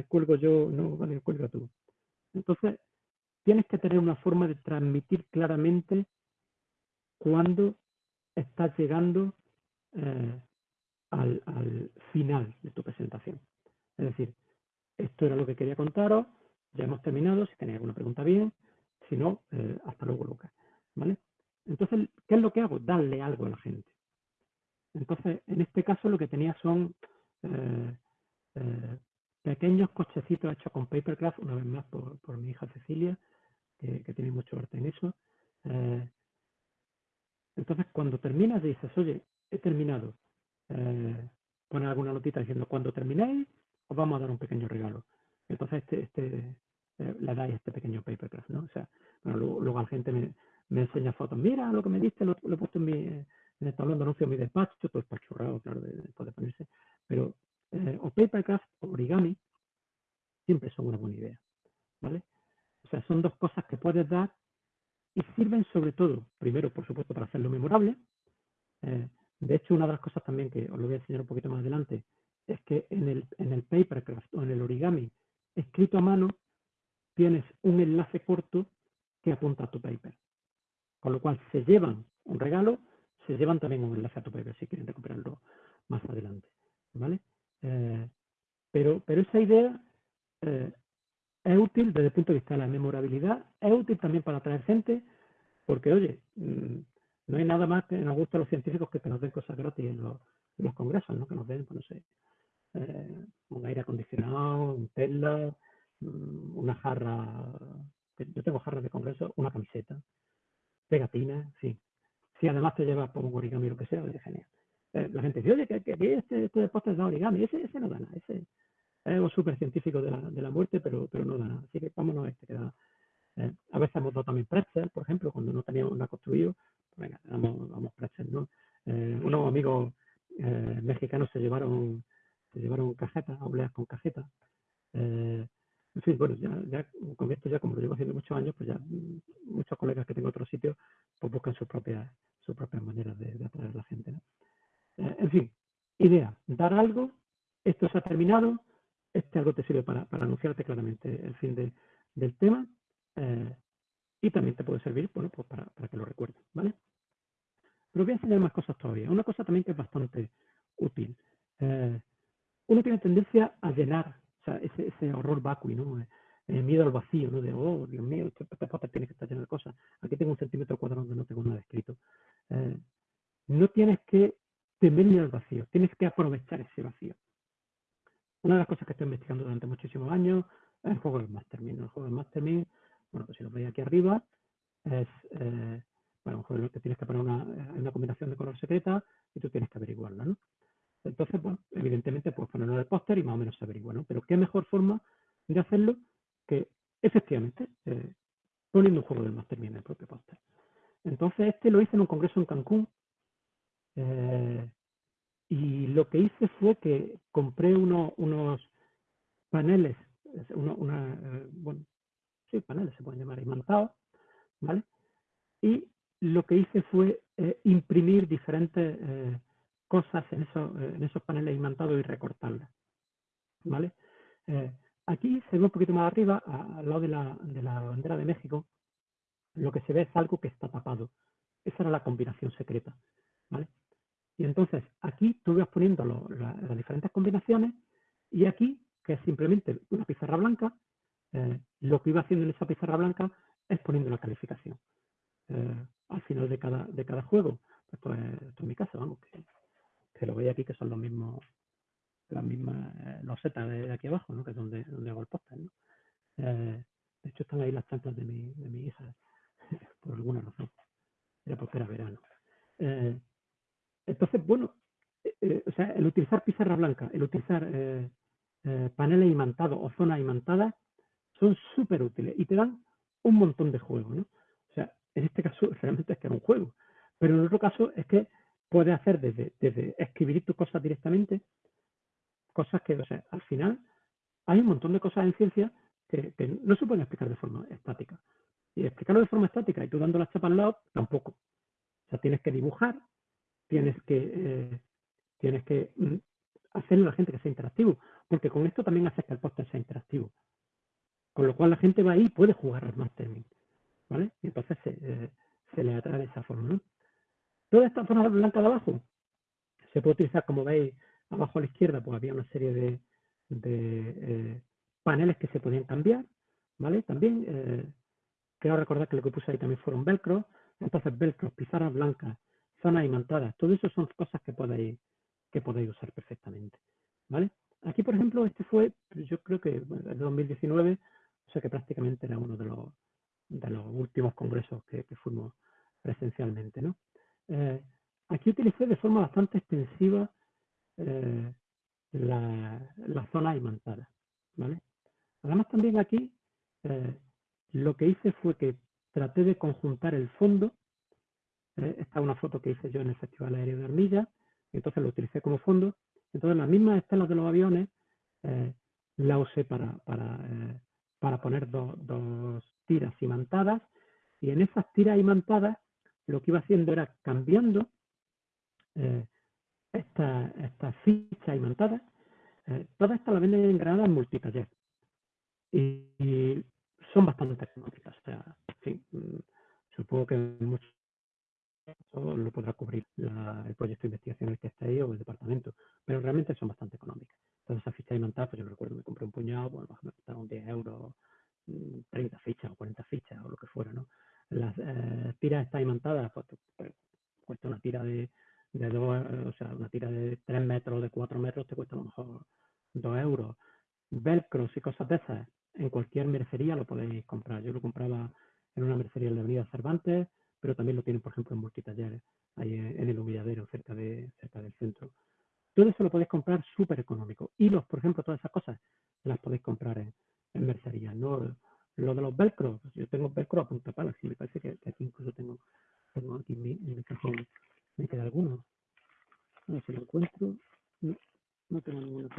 cuelgo yo, no, vale, cuelga tú. Entonces, tienes que tener una forma de transmitir claramente cuando estás llegando eh, al, final de tu presentación. Es decir, esto era lo que quería contaros, ya hemos terminado, si tenéis alguna pregunta bien, si no, eh, hasta luego Lucas. ¿vale? Entonces, ¿qué es lo que hago? Darle algo a la gente. Entonces, en este caso lo que tenía son eh, pequeños cochecitos hechos con papercraft, una vez más por, mi hija Cecilia, que, tiene mucho arte en eso. Entonces, cuando terminas dices, oye, he terminado, eh, alguna notita diciendo cuando terminéis os vamos a dar un pequeño regalo. Entonces este, este eh, le dais este pequeño papercraft, ¿no? O sea, luego, la gente me, enseña fotos, mira lo que me diste, lo, he puesto en mi en el tablón de anuncio mi despacho, todo espachurrado, claro, de ponerse. Pero eh, o papercraft o origami siempre son una buena idea, ¿vale? O sea, son dos cosas que puedes dar y sirven sobre todo, primero, por supuesto, para hacerlo memorable, eh, de hecho, una de las cosas también que os lo voy a enseñar un poquito más adelante es que en el, papercraft o en el origami escrito a mano tienes un enlace corto que apunta a tu paper. Con lo cual se llevan un regalo, se llevan también un enlace a tu paper si quieren recuperarlo más adelante. ¿vale? Eh, pero, pero esa idea eh, es útil desde el punto de vista de la memorabilidad, es útil también para atraer gente, porque oye, mm, no hay nada más que nos gusta a los científicos que, nos den cosas gratis en los, congresos, ¿no? Que nos den, pues no sé, eh, un aire acondicionado, un Tesla, mm, una jarra, yo tengo jarras de congreso, una camiseta, pegatinas, sí. Si además te llevas por un origami o lo que sea, es genial. Eh, la gente dice, oye, que, este, este deporte es de origami, ese, ese no da nada, ese es algo súper científico de la, de la muerte, pero, pero no da nada. Así que vámonos a este que da. Eh, a veces hemos dado también pretzel, por ejemplo, cuando no teníamos nada construido, venga, vamos, vamos ¿no? Eh, unos amigos eh, mexicanos se llevaron, se llevaron cajetas, obleas con cajetas. Eh, en fin, bueno, ya, ya con esto ya como lo llevo haciendo muchos años, pues ya mm, muchos colegas que tengo en otros sitios, pues buscan sus propias, sus propias maneras de, atraer a la gente. en fin, idea, dar algo, esto se ha terminado, este algo te sirve para, anunciarte claramente el fin de, del tema y también te puede servir bueno, pues para, que lo recuerdes, ¿vale? Pero voy a enseñar más cosas todavía. Una cosa también que es bastante útil. Eh, uno tiene tendencia a llenar ese, horror vacui, ¿no? Eh, miedo al vacío, ¿no? De, oh, Dios mío, este, este tiene que estar lleno de cosas. Aquí tengo un centímetro cuadrado donde no tengo nada escrito. Eh, no tienes que temerle al vacío, tienes que aprovechar ese vacío. Que investigando durante muchísimos años el juego del Mastermind. El juego del Mastermind, bueno, pues si lo veis aquí arriba, es bueno, a lo mejor tienes que poner una, eh, una, combinación de color secreta y tú tienes que averiguarla, ¿no? Entonces, bueno, evidentemente puedes ponerlo en el póster y más o menos se averigua, ¿no? Pero qué mejor forma de hacerlo que efectivamente eh, poniendo un juego del Master en el propio póster. Entonces, este lo hice en un congreso en Cancún eh, y lo que hice fue que compré uno, unos paneles, una, bueno, sí, paneles se pueden llamar imantados, ¿vale? Y lo que hice fue eh, imprimir diferentes eh, cosas en, eh, en, esos paneles imantados y recortarlas. ¿vale? aquí se ve un poquito más arriba, al lado de la, de la, bandera de México, lo que se ve es algo que está tapado. Esa era la combinación secreta. ¿vale? Y entonces aquí tú vas poniendo las diferentes combinaciones y aquí, que es simplemente una pizarra blanca, lo que iba haciendo en esa pizarra blanca es poniendo una calificación. Eh, al final de cada, de cada juego. Esto es, mi casa, vamos, que, lo veis aquí que son los mismos, las mismas eh, losetas de aquí abajo, que es donde, donde hago el póster. Eh, de hecho están ahí las plantas de mi, de mi hija, por alguna razón. Era porque era verano. entonces, bueno, o sea, el utilizar pizarra blanca, el utilizar paneles imantados o zonas imantadas son súper útiles y te dan un montón de juego, ¿no? En este caso realmente es que es un juego. Pero en otro caso es que puedes hacer desde, escribir tus cosas directamente, cosas que, o sea, al final hay un montón de cosas en ciencia que, no se pueden explicar de forma estática. Y explicarlo de forma estática y tú dando la chapa al lado, tampoco. O sea, tienes que dibujar, tienes que, eh, tienes que mm, hacerle a la gente que sea interactivo, porque con esto también haces que el póster sea interactivo. Con lo cual la gente va ahí y puede jugar al mastering, ¿vale? Y entonces se, eh, se le atrae de esa forma, ¿no? Toda esta zona blanca de abajo se puede utilizar, como veis, abajo a la izquierda, pues había una serie de, eh, paneles que se podían cambiar, ¿vale? También eh, quiero recordar que lo que puse ahí también fueron velcro, entonces velcro, pizarras blancas, zonas imantadas, todo eso son cosas que podéis, que podéis usar perfectamente, ¿vale? Aquí, por ejemplo, este fue, yo creo que en 2019, o sea que prácticamente era uno de los, últimos congresos que, fuimos presencialmente, ¿no? Eh, aquí utilicé de forma bastante extensiva eh, la, la, zona imantada, ¿vale? Además también aquí eh, lo que hice fue que traté de conjuntar el fondo, esta es una foto que hice yo en el Festival Aéreo de Armilla, entonces lo utilicé como fondo, entonces las mismas estelas de los aviones la usé para, para, para poner dos tiras imantadas y en esas tiras imantadas lo que iba haciendo era cambiando eh, estas esta fichas imantadas. Eh, todas estas las venden en Granada en multitaller y, son bastante económicas. O sea, mm, supongo que mucho lo podrá cubrir el proyecto de investigación el que ahí o el departamento, pero realmente son bastante económicas. Entonces, esas fichas imantadas, pues yo recuerdo, me compré un puñado, bueno, me costaron 10 euros 30 fichas o 40 fichas o lo que fuera, ¿no? Las eh, tiras están imantadas, pues, pues, cuesta una tira de, de dos, o sea, una tira de 3 metros, de 4 metros, te cuesta a lo mejor 2 euros. Velcros y cosas de esas, en cualquier mercería lo podéis comprar. Yo lo compraba en una mercería de la Avenida Cervantes, pero también lo tienen, por ejemplo, en multitalleres, ahí en el humilladero, cerca, de, cerca del centro. Todo eso lo podéis comprar súper económico. Hilos, por ejemplo, todas esas cosas las podéis comprar en, en mercería. ¿no? Lo de los velcro, pues yo tengo velcro a punta pala, sí, me parece que, aquí incluso tengo, tengo aquí en mi, cajón, me queda alguno. A ver si lo encuentro. No, no tengo ninguno.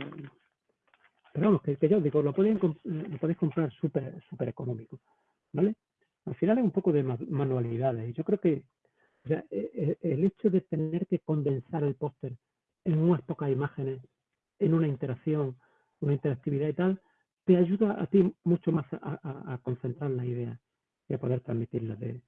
Pero vamos, que, que yo digo, lo, pueden, lo podéis comprar súper súper económico, ¿vale? Al final es un poco de manualidades yo creo que e, e, el hecho de tener que condensar el póster en unas pocas imágenes, en una interacción, una interactividad y tal, te ayuda a ti mucho más a, concentrar la idea y a poder transmitirla de,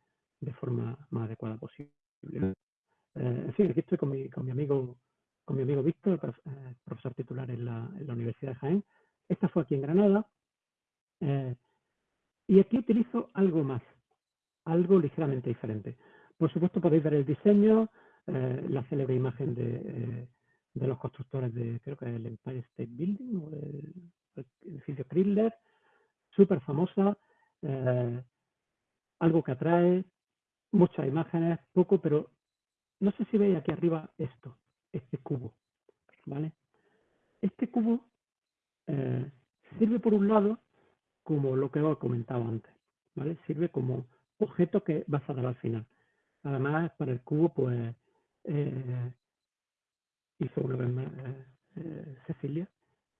forma más adecuada posible. Eh, en fin, aquí estoy con mi, amigo con mi amigo Víctor, eh, profesor titular en la, Universidad de Jaén. Esta fue aquí en Granada. Eh, aquí utilizo algo más, algo ligeramente diferente. Por supuesto podéis ver el diseño, la célebre imagen de, de, los constructores de, creo que el Empire State Building o el, edificio Kriller, súper famosa, eh, algo que atrae, muchas imágenes, poco, pero no sé si veis aquí arriba esto, este cubo, ¿vale? Este cubo eh, sirve por un lado como lo que os he comentado antes, ¿vale? Sirve como objeto que vas a dar al final. Además, para el cubo, pues, eh, hizo una vez más Cecilia,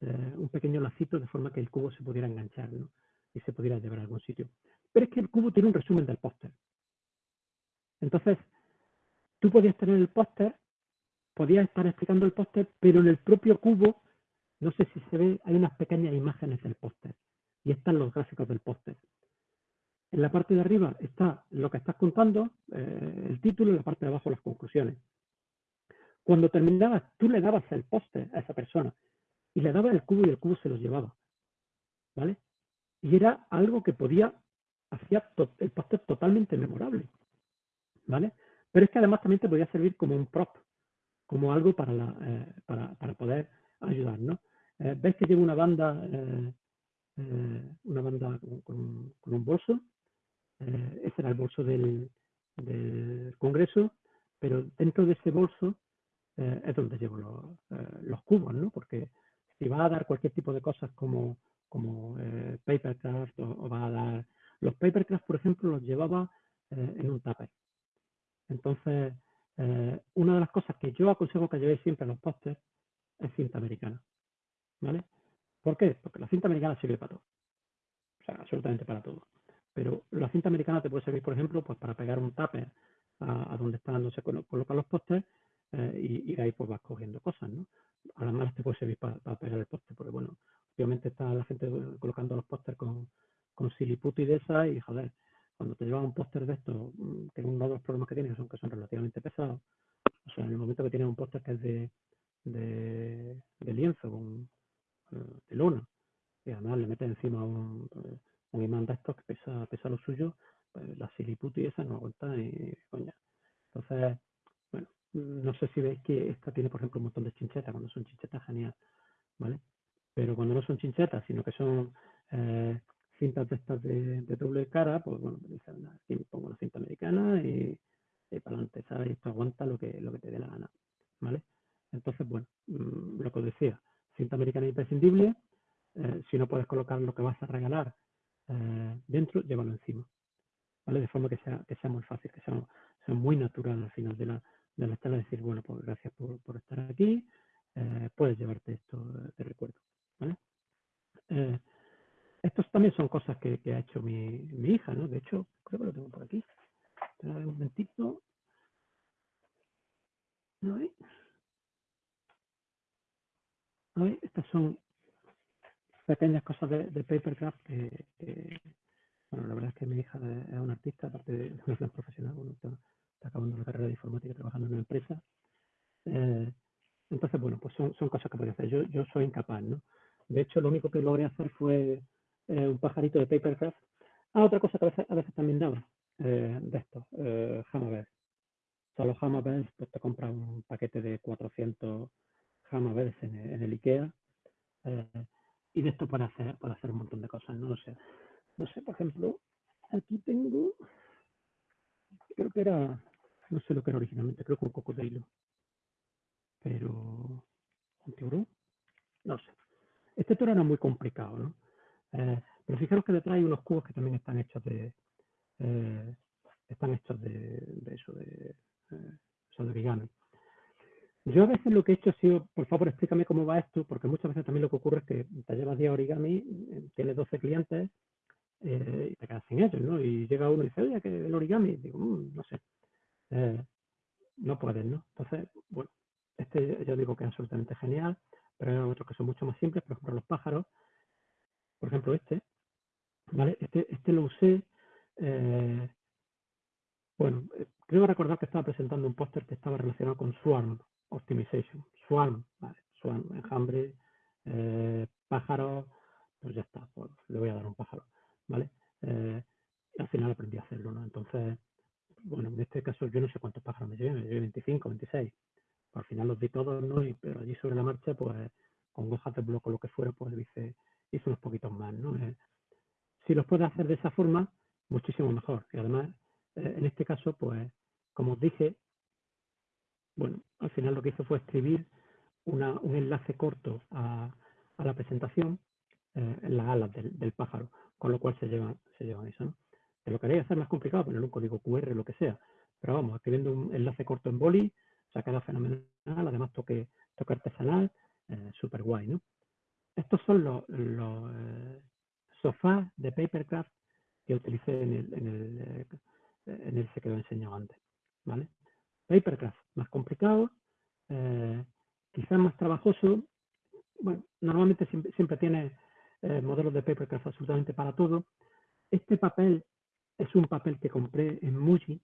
eh, un pequeño lacito de forma que el cubo se pudiera enganchar y se pudiera llevar a algún sitio. Pero es que el cubo tiene un resumen del póster. Entonces, tú podías tener el póster, podías estar explicando el póster, pero en el propio cubo, no sé si se ve, hay unas pequeñas imágenes del póster y están los gráficos del póster. En la parte de arriba está lo que estás contando, eh, el título, y en la parte de abajo las conclusiones. Cuando terminabas, tú le dabas el póster a esa persona y le daba el cubo y el cubo se los llevaba. ¿Vale? Y era algo que podía, hacía el póster totalmente memorable. ¿Vale? Pero es que además también te podía servir como un prop, como algo para, la, eh, para, para, poder ayudar, ¿no? Eh, ¿Ves que llevo una banda, eh, una banda con, un bolso? ese era el bolso del, congreso, pero dentro de ese bolso es donde llevo los, los cubos, ¿no? Porque si va a dar cualquier tipo de cosas como, como eh, papercraft o, va a dar... Los papercraft, por ejemplo, los llevaba eh, en un tupper. Entonces, eh, una de las cosas que yo aconsejo que llevéis siempre en los pósters es cinta americana. ¿Vale? ¿Por qué? Porque la cinta americana sirve para todo. O sea, absolutamente para todo. Pero la cinta americana te puede servir, por ejemplo, pues para pegar un tupper a, donde están, donde se colocan los pósters y, y, ahí pues vas cogiendo cosas, ¿no? a las malas te puede servir para, pegar el póster, porque bueno, obviamente está la gente colocando los pósters con, con siliputi de esa y, joder, cuando te llevas un póster de esto, mm, que uno de los problemas que tienes son que son relativamente pesados, o sea, en el momento que tienes un póster que es de, de, lienzo, con, de luna, y además le metes encima un, un imán de estos que pesa, pesa lo suyo, pues la siliputi esa no aguanta ni coña. Entonces, bueno, no sé si veis que esta tiene, por ejemplo, un montón de chinchetas, cuando son chinchetas, genial, ¿vale? Pero cuando no son chinchetas, sino que son eh, cintas de estas de, doble cara, pues bueno, pongo una cinta americana y, para adelante, ¿sabes? Y esto aguanta lo que, lo que te dé la gana, ¿vale? Entonces, bueno, mm, lo que os decía, americana imprescindible, eh, si no puedes colocar lo que vas a regalar eh, dentro, llévalo encima, ¿vale? De forma que sea, que sea muy fácil, que sea, muy natural al final de la, de la charla, decir, bueno, pues gracias por, por estar aquí, eh, puedes llevarte esto de recuerdo, estos también son cosas que, ha hecho mi, mi, hija, ¿no? De hecho, creo que lo tengo por aquí. Un momentito. ¿No hay? Estas son pequeñas cosas de, de papercraft que, bueno, la verdad es que mi hija es una artista, aparte de una gran profesional, bueno, está, acabando la carrera de informática trabajando en una empresa. Eh, entonces, bueno, pues son, son cosas que podría hacer. Yo, yo soy incapaz, ¿no? De hecho, lo único que logré hacer fue eh, un pajarito de papercraft. Ah, otra cosa que a veces, a veces también daba, eh, de esto, eh, Hammerberg. O pues te compras un paquete de 400 Hammerbergs en, en el IKEA eh, y de esto para hacer, para hacer un montón de cosas, ¿no? O sea, no sé, por ejemplo, aquí tengo, creo que era, no sé lo que era originalmente, creo que un cocodrilo, pero un tiburón, no sé. Este toro era muy complicado, ¿no? Eh, pero fijaros que detrás hay unos cubos que también están hechos de, eh, están hechos de, eso, de, eh, de origami. Yo a veces lo que he hecho ha sido, por favor, explícame cómo va esto, porque muchas veces también lo que ocurre es que te llevas 10 origami, tienes 12 clientes y te quedas sin ellos, ¿no? Y llega uno y dice, oye, que el origami, digo, mm, no sé, no puedes, ¿no? Entonces, bueno, este yo digo que es absolutamente genial, pero hay otros que son mucho más simples, por ejemplo, los pájaros, por ejemplo este, ¿vale? Este, este lo usé, eh, bueno, eh, creo recordar que estaba presentando un póster que estaba relacionado con Swarm Optimization. Swarm, ¿vale? Swarm, enjambre, eh, pájaro, pues ya está, pues le voy a dar un pájaro, ¿vale? al final aprendí a hacerlo, ¿no? Entonces, bueno, en este caso yo no sé cuántos pájaros me llevé, me llevé 25, 26. Al final los di todos, ¿no? Y, pero allí sobre la marcha, pues con hojas de bloco, lo que fuera, pues dice, hice unos poquitos más, ¿no? Eh, si los puedes hacer de esa forma, muchísimo mejor. Y además, eh, en este caso, pues, como os dije, bueno, al final lo que hice fue escribir un enlace corto a, la presentación eh, en las alas del, pájaro, con lo cual se llevan, se llevan eso, ¿no? Que lo queréis hacer más complicado, poner un código QR, lo que sea. Pero vamos, escribiendo un enlace corto en boli, queda fenomenal, además toque, toque artesanal, súper guay, ¿no? Estos son los, eh, sofás de papercraft que utilicé en el, en el, eh, en el que os he enseñado antes. ¿vale? Papercraft, más complicado, eh, quizás más trabajoso. Bueno, normalmente siempre, siempre tiene modelos de papercraft absolutamente para todo. Este papel es un papel que compré en Muji.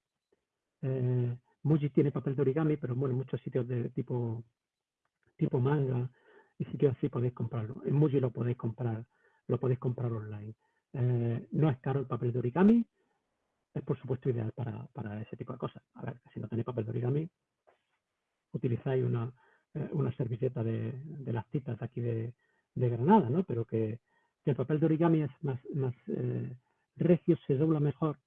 Muji tiene papel de origami, pero bueno, muchos sitios de tipo, tipo manga, y si que así podéis comprarlo. En Muji lo podéis comprar, lo podéis comprar online. Eh, no es caro el papel de origami, es por supuesto ideal para, para ese tipo de cosas. A ver, si no tenéis papel de origami, utilizáis una, eh, una servilleta de, de, las citas de aquí de, de Granada, ¿no? Pero que, que, el papel de origami es más, más eh, recio, se dobla mejor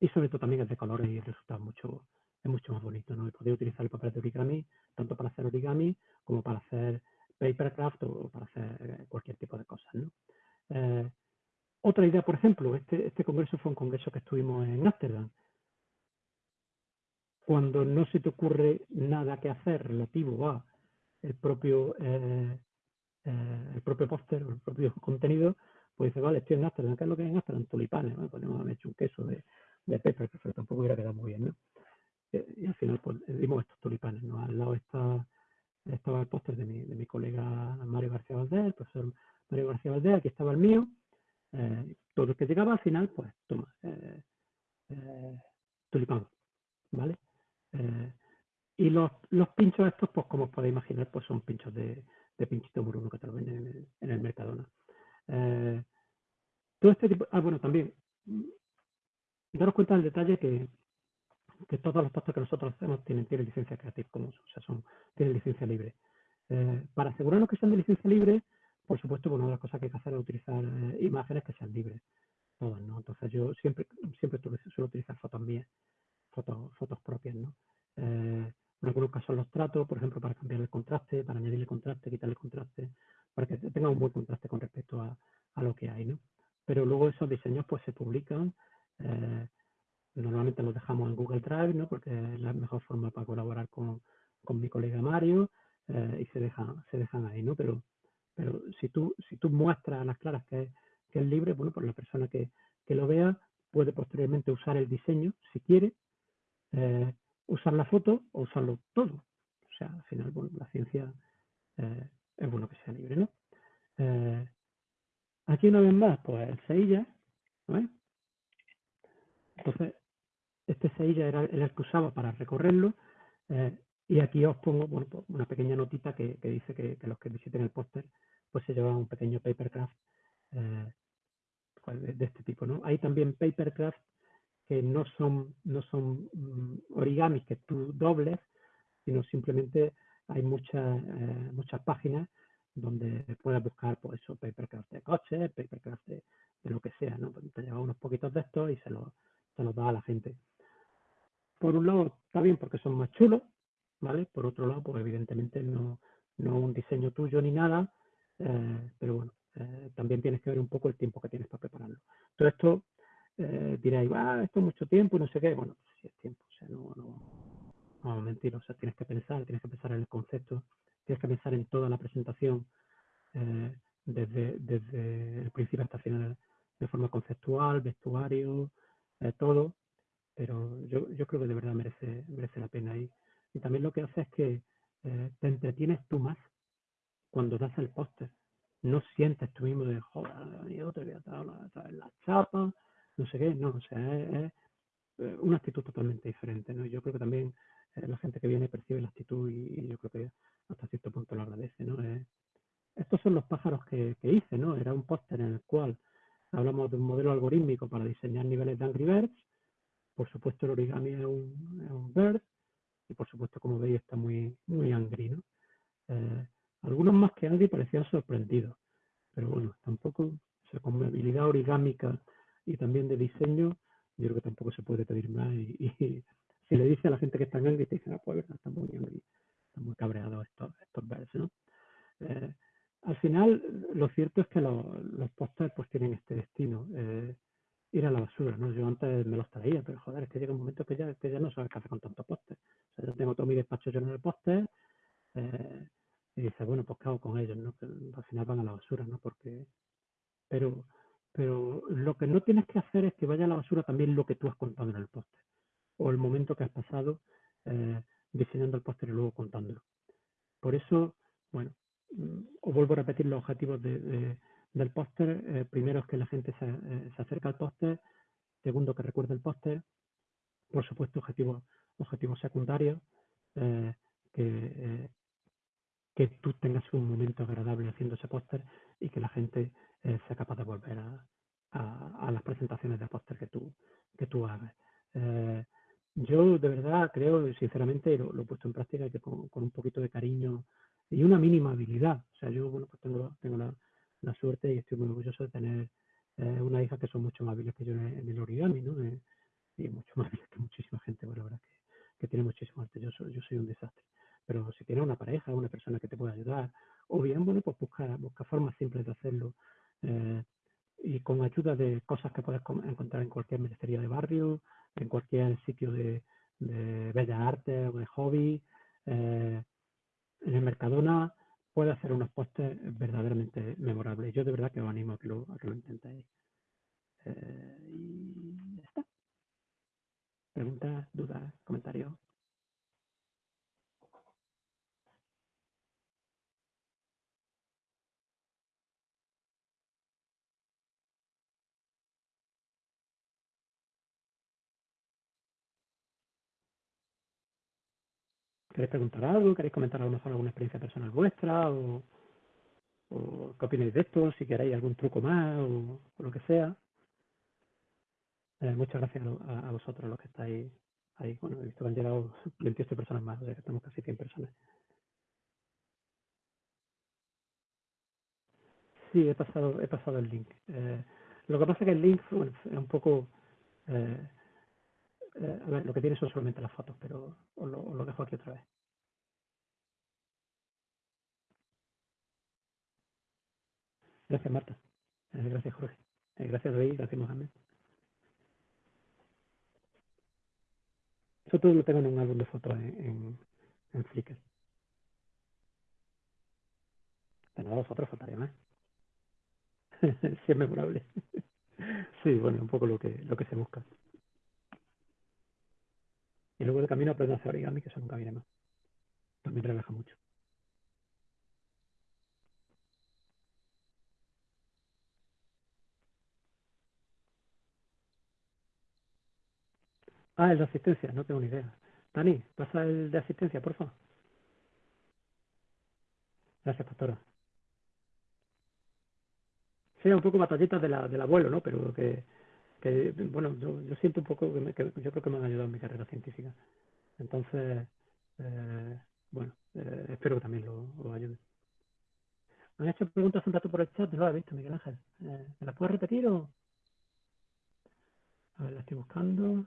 y sobre todo también es de colores y resulta mucho, es mucho más bonito, ¿no? Y podéis utilizar el papel de origami tanto para hacer origami como para hacer papercraft o para hacer eh, cualquier tipo de cosas. ¿no? Eh, otra idea, por ejemplo, este, este congreso fue un congreso que estuvimos en Ámsterdam. Cuando no se te ocurre nada que hacer relativo a el propio, eh, el propio póster el propio contenido, pues dice, vale, estoy en Ámsterdam, ¿qué es lo que hay en Ámsterdam? Tulipanes, ¿no? Podemos haber hecho un queso de, de papercraft, pero tampoco hubiera quedado muy bien, ¿no? y al final pues dimos estos tulipanes, ¿no? Al lado está estaba el póster de mi, de mi colega Mario García Valdés, el profesor Mario García Valdés, aquí estaba el mío, eh, todo el que llegaba al final, pues toma, eh, eh, tulipán, ¿vale? Eh, y los, los pinchos estos, pues como os podéis imaginar, pues son pinchos de, pinchito moruno que te lo venden en el, en el Mercadona. todo este tipo, ah, bueno, también, daros cuenta del detalle que, que todos los postes que nosotros hacemos tienen, tienen licencia Creative Commons, o sea, son, tienen licencia libre. para asegurarnos que sean de licencia libre, por supuesto, una de las cosas que hay que hacer es utilizar eh, imágenes que sean libres, todas, ¿no? Entonces yo siempre, siempre suelo utilizar fotos mías, fotos, fotos propias, ¿no? Eh, en algunos casos los trato, por ejemplo, para cambiar el contraste, para añadirle contraste, quitarle contraste, para que tenga un buen contraste con respecto a, a lo que hay, ¿no? Pero luego esos diseños pues se publican, eh, normalmente los dejamos en Google Drive, ¿no? Porque es la mejor forma para colaborar con, con mi colega Mario y se dejan, se dejan ahí, ¿no? Pero pero si tú, si tú muestras a las claras que es, libre, bueno, pues la persona que, que lo vea puede posteriormente usar el diseño, si quiere, eh, usar la foto o usarlo todo. O sea, al final, bueno, la ciencia eh, es bueno que sea libre, ¿no? Eh, aquí una vez más, pues el Seilla, ¿no Entonces, este Seilla era, el que usaba para recorrerlo. Y aquí os pongo bueno, pues una pequeña notita que, que dice que, los que visiten el póster pues se lleva un pequeño papercraft eh, de, este tipo. ¿no? Hay también papercraft que no son, no son mm, origamis que tú dobles, sino simplemente hay muchas, eh, muchas páginas donde puedes buscar pues eso, papercraft de coches, papercraft de, lo que sea, ¿no? Pues, te lleva unos poquitos de estos y se los, se los da a la gente. Por un lado está bien porque son más chulos, ¿vale? Por otro lado, pues evidentemente no, no un diseño tuyo ni nada, eh, pero bueno, eh, también tienes que ver un poco el tiempo que tienes para prepararlo. Todo esto eh, diréis, ah, esto es mucho tiempo y no sé qué. Bueno, pues sí es tiempo, o sea, no, no, no mentir, o sea, tienes que pensar, tienes que pensar en el concepto, tienes que pensar en toda la presentación desde, desde el principio hasta el final de forma conceptual, vestuario, todo, pero yo, yo creo que de verdad merece, merece la pena. Y, y también lo que hace es que te entretienes tú más cuando das el póster. No sientes tú mismo de, joder, yo te voy a traer la chapa, no sé qué, no, o sea, es, eh, una actitud totalmente diferente, ¿no? Yo creo que también eh, la gente que viene percibe la actitud y, yo creo que hasta cierto punto lo agradece, ¿no? Eh, estos son los pájaros que, hice, ¿no? Era un póster en el cual hablamos de un modelo algorítmico para diseñar niveles de Angry Birds. Por supuesto, el origami es un bird y por supuesto, como veis, está muy, muy angry, ¿no? Algunos más que Andy parecían sorprendidos, pero bueno, tampoco, o sea, con habilidad origámica y también de diseño, yo creo que tampoco se puede pedir más. Y, si le dice a la gente que está Andy, te dicen, ah, pues están muy, están muy cabreados estos, estos versos, ¿no? Eh, al final, lo cierto es que los, los pósters pues tienen este destino, eh, ir a la basura, ¿no? Yo antes me los traía, pero joder, es que llega un momento que ya, que ya no sabes qué hacer con tantos pósters. O sea, yo tengo todo mi despacho lleno de pósters, eh, y dice, bueno, pues qué hago con ellos, ¿no? Al final van a la basura, ¿no? Porque, pero, pero lo que no tienes que hacer es que vaya a la basura también lo que tú has contado en el póster, o el momento que has pasado eh, diseñando el póster y luego contándolo. Por eso, bueno, mm, os vuelvo a repetir los objetivos de, del póster. Eh, primero es que la gente se, eh, se acerca al póster. Segundo, que recuerde el póster. Por supuesto, objetivos objetivos secundarios, que, que tú tengas un momento agradable haciendo ese póster y que la gente eh, sea capaz de volver a, las presentaciones de póster que tú, que tú hagas. Eh, yo de verdad creo, sinceramente, lo, lo, he puesto en práctica que con, un poquito de cariño y una mínima habilidad. O sea, yo bueno, pues tengo, tengo la, suerte y estoy muy orgulloso de tener eh, una hija que son mucho más hábiles que yo en, el origami, ¿no? y mucho más hábiles que muchísima gente, bueno, la que, tiene muchísimo arte. Yo soy un desastre. Pero si tienes una pareja, una persona que te pueda ayudar, o bien, bueno, pues busca, formas simples de hacerlo. Eh, y con ayuda de cosas que puedes encontrar en cualquier ministerio de barrio, en cualquier sitio de, de bellas artes o de hobby, eh, en el Mercadona, puede hacer unos postes verdaderamente memorables. Yo de verdad que os animo a que lo, a intentéis. Eh, y ya está. Preguntas, dudas, comentarios. ¿Queréis preguntar algo? ¿Queréis comentar a lo mejor alguna experiencia personal vuestra? ¿O, qué opináis de esto? Si queréis algún truco más o, lo que sea. Eh, muchas gracias a, vosotros los que estáis ahí. Bueno, he visto que han llegado 28 personas más, o sea que estamos casi 100 personas. Sí, he pasado, he pasado el link. Eh, lo que pasa es que el link es un poco... Eh, eh, a ver, lo que tiene son solamente las fotos, pero os lo, dejo aquí otra vez. Gracias, Marta. gracias, Jorge. gracias, David. Gracias, Mohamed. Eso todo lo tengo en un álbum de fotos en, Flickr. Pero a vosotros faltaría más. sí es memorable. sí, bueno, un poco lo que, lo que se busca. Y luego de camino aprendo a hacer origami, que eso nunca viene más. También relaja mucho. Ah, el de asistencia, no tengo ni idea. Dani, pasa el de asistencia, por favor. Gracias, pastora un poco batallitas de la, del abuelo, ¿no? Pero que, que bueno, yo, siento un poco que, yo creo que me han ayudado en mi carrera científica. Entonces, eh, bueno, eh, espero que también lo, ayude. Me han hecho preguntas un rato por el chat, no he visto, Miguel Ángel. Eh, ¿Me las puedes repetir o...? A ver, la estoy buscando.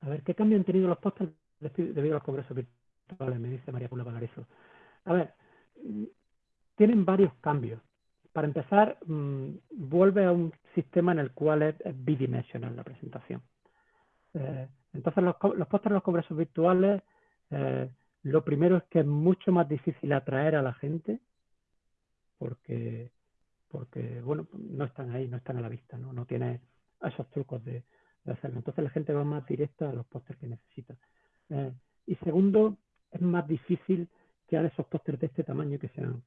A ver, ¿qué cambio han tenido los postres debido a los congresos virtuales? Me dice María Pula Valarizo. A ver, tienen varios cambios. Para empezar, mm, vuelve a un sistema en el cual es, bidimensional la presentación. Eh, entonces, los, los pósteres de los congresos virtuales, eh, lo primero es que es mucho más difícil atraer a la gente porque, porque bueno, no están ahí, no están a la vista, no, no tiene esos trucos de, hacerlo. Entonces, la gente va más directa a los pósteres que necesita. Eh, y segundo, es más difícil crear esos pósteres de este tamaño que sean,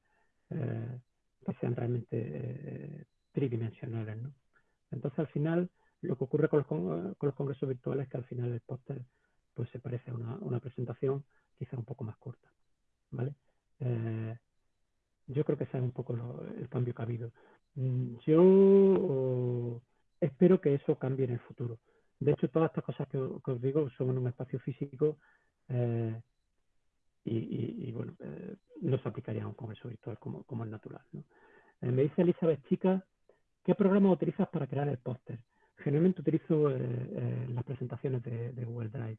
que sean realmente eh, tridimensionales. ¿no? Entonces, al final, lo que ocurre con los, con los congresos virtuales es que al final el póster pues, se parece a una, presentación quizá un poco más corta. ¿vale? Eh, yo creo que ese es un poco el cambio que ha habido. Mm, yo espero que eso cambie en el futuro. De hecho, todas estas cosas que, os digo son en un espacio físico eh, y, bueno, eh, no se aplicaría a un congreso virtual como, como es natural. ¿no? Eh, me dice Elizabeth Chica, ¿qué programa utilizas para crear el póster? Generalmente utilizo eh, las presentaciones de, Google Drive,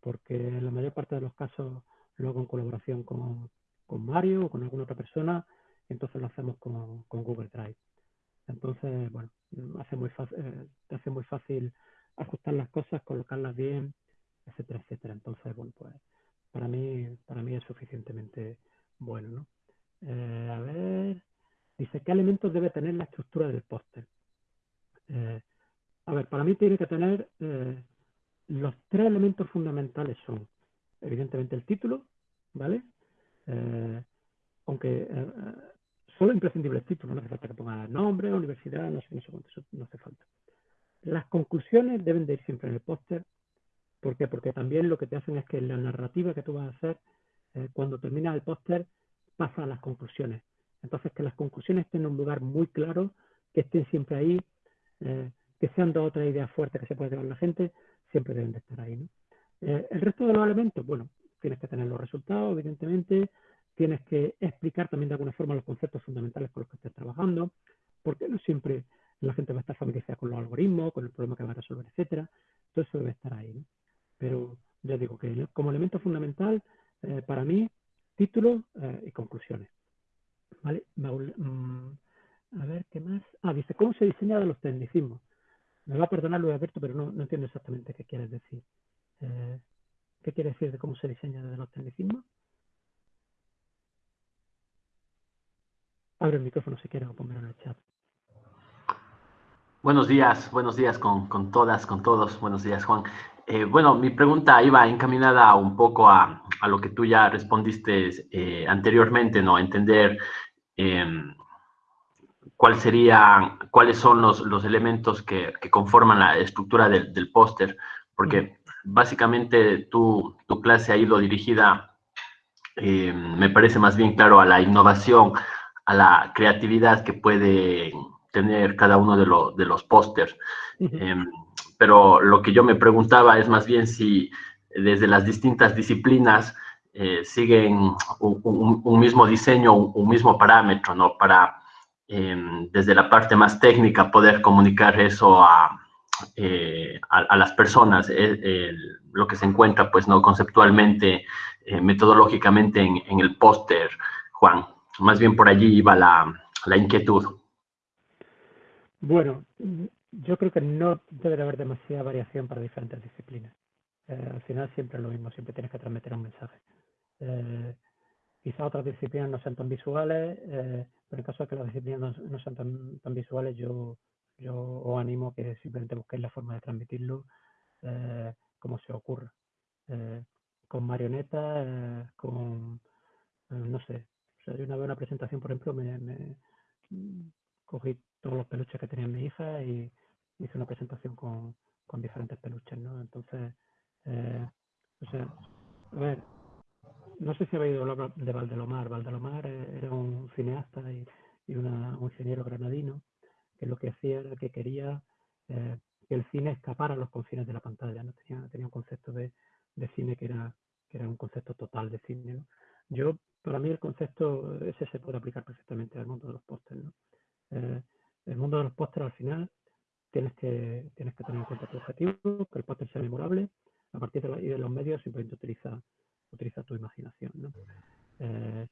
porque en la mayor parte de los casos lo hago en colaboración con, con Mario o con alguna otra persona, entonces lo hacemos con, con Google Drive. Entonces, bueno, hace muy fácil, te hace muy fácil ajustar las cosas, colocarlas bien, etcétera, etcétera. Entonces, bueno, pues para mí, para mí es suficientemente bueno. ¿no? Eh, a ver, dice, ¿qué elementos debe tener la estructura del póster? Eh, a ver, para mí tiene que tener eh, los tres elementos fundamentales son, evidentemente, el título, ¿vale? aunque solo imprescindible el título, no hace falta que ponga nombre, universidad, no sé, no sé cuánto, eso no hace falta. Las conclusiones deben de ir siempre en el póster ¿Por qué? Porque también lo que te hacen es que la narrativa que tú vas a hacer, eh, cuando termina el póster, pasa a las conclusiones. Entonces, que las conclusiones estén en un lugar muy claro, que estén siempre ahí, eh, que sean dos o tres ideas fuertes que se puede llevar la gente, siempre deben de estar ahí. Eh, el resto de los elementos, bueno, tienes que tener los resultados, evidentemente, tienes que explicar también de alguna forma los conceptos fundamentales con los que estés trabajando, porque no siempre la gente va a estar familiarizada con los algoritmos, con el problema que va a resolver, etcétera. Todo eso debe estar ahí. ¿no? Pero ya digo que como elemento fundamental, eh, para mí, título eh, y conclusiones. ¿Vale? Mm, a ver, ¿qué más? Ah, dice, ¿cómo se diseña de los tecnicismos? Me va a perdonar Luis Alberto, pero no, no entiendo exactamente qué quieres decir. Eh, ¿Qué quiere decir de cómo se diseña de los tecnicismos? Abre el micrófono si quieres o ponmelo en el chat. Buenos días, buenos días con, con todas, con todos. Buenos días, Juan. Eh, bueno, mi pregunta iba encaminada un poco a, a lo que tú ya respondiste eh, anteriormente, ¿no? Entender em, cuál sería, cuáles son los, los elementos que, que, conforman la estructura del, del póster, porque básicamente tu, tu, clase ha ido dirigida, eh, me parece más bien claro, a la innovación, a la creatividad que puede tener cada uno de, lo, de los pósters. eh, pero lo que yo me preguntaba es más bien si desde las distintas disciplinas eh, siguen un, mismo diseño, un, un, mismo parámetro, ¿no? Para, eh, desde la parte más técnica, poder comunicar eso a, eh, a, las personas, eh, lo que se encuentra, pues, ¿no? Conceptualmente, eh, metodológicamente en, en el póster, Juan. Más bien por allí iba la, la inquietud. Bueno, yo creo que no debe haber demasiada variación para diferentes disciplinas. Eh, al final siempre es lo mismo, siempre tienes que transmitir un mensaje. Eh, quizá otras disciplinas no sean tan visuales, eh, pero en caso de que las disciplinas no, sean tan, tan, visuales, yo, yo os animo que simplemente busquéis la forma de transmitirlo eh, como se ocurra. Eh, con marionetas, con, no sé, o sea, yo una vez una presentación, por ejemplo, me, me cogí todos los peluches que tenía mi hija y hice una presentación con, con diferentes peluches, ¿no? Entonces, eh, o sea, a ver, no sé si habéis oído de Valdelomar. Valdelomar era un cineasta y, y una, un ingeniero granadino que lo que hacía era que quería eh, que el cine escapara a los confines de la pantalla, ¿no? Tenía, tenía un concepto de, de cine que era, que era un concepto total de cine, ¿no? Yo, para mí el concepto ese se puede aplicar perfectamente al mundo de los pósteres, ¿no? Eh, el mundo de los pósteres al final tienes que, tienes que tener en cuenta tu objetivo, que el póster sea memorable, a partir de, la, y de los medios simplemente utiliza, utiliza tu imaginación. ¿no? Eh,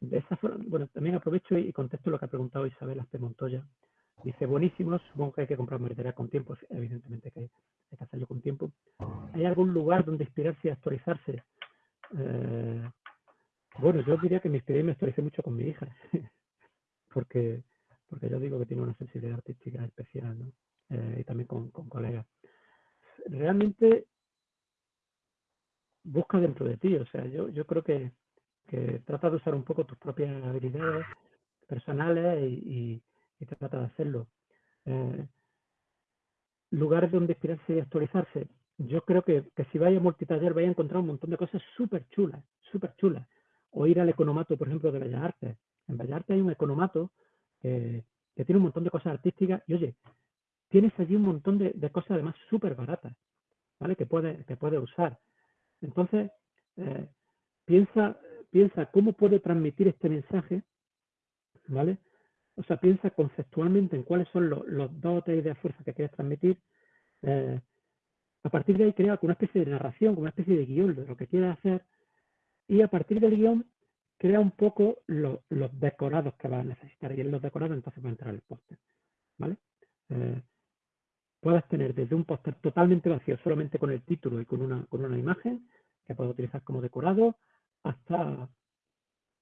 de esa forma, bueno, también aprovecho y contesto lo que ha preguntado Isabel Aspe Montoya. Dice, buenísimos, supongo que hay que comprar material con tiempo, evidentemente que hay que hacerlo con tiempo. ¿Hay algún lugar donde inspirarse y actualizarse? Eh, bueno, yo diría que me inspiré y me actualicé mucho con mi hija, porque, porque yo digo que tiene una sensibilidad artística especial, ¿no? Eh, y también con, colegas. Realmente busca dentro de ti. O sea, yo, yo creo que, que trata de usar un poco tus propias habilidades personales y, y, trata de hacerlo. Eh, lugares donde inspirarse y actualizarse. Yo creo que, que si vaya a multitaller vais a encontrar un montón de cosas súper chulas, súper chulas. O ir al economato, por ejemplo, de Bellas Artes. En Bellas Artes hay un economato que tiene un montón de cosas artísticas y oye, tienes allí un montón de, cosas además súper baratas, ¿vale? Que puedes que puede usar. Entonces, eh, piensa, piensa cómo puede transmitir este mensaje, ¿vale? O sea, piensa conceptualmente en cuáles son los, dos o tres ideas fuerzas que quieres transmitir. Eh, a partir de ahí crea una especie de narración, una especie de guion de lo que quieres hacer. Y a partir del guion crea un poco lo, los decorados que vas a necesitar. Y en los decorados entonces va a entrar el póster, ¿vale? Eh, puedes tener desde un póster totalmente vacío, solamente con el título y con una, con una imagen, que puedes utilizar como decorado, hasta,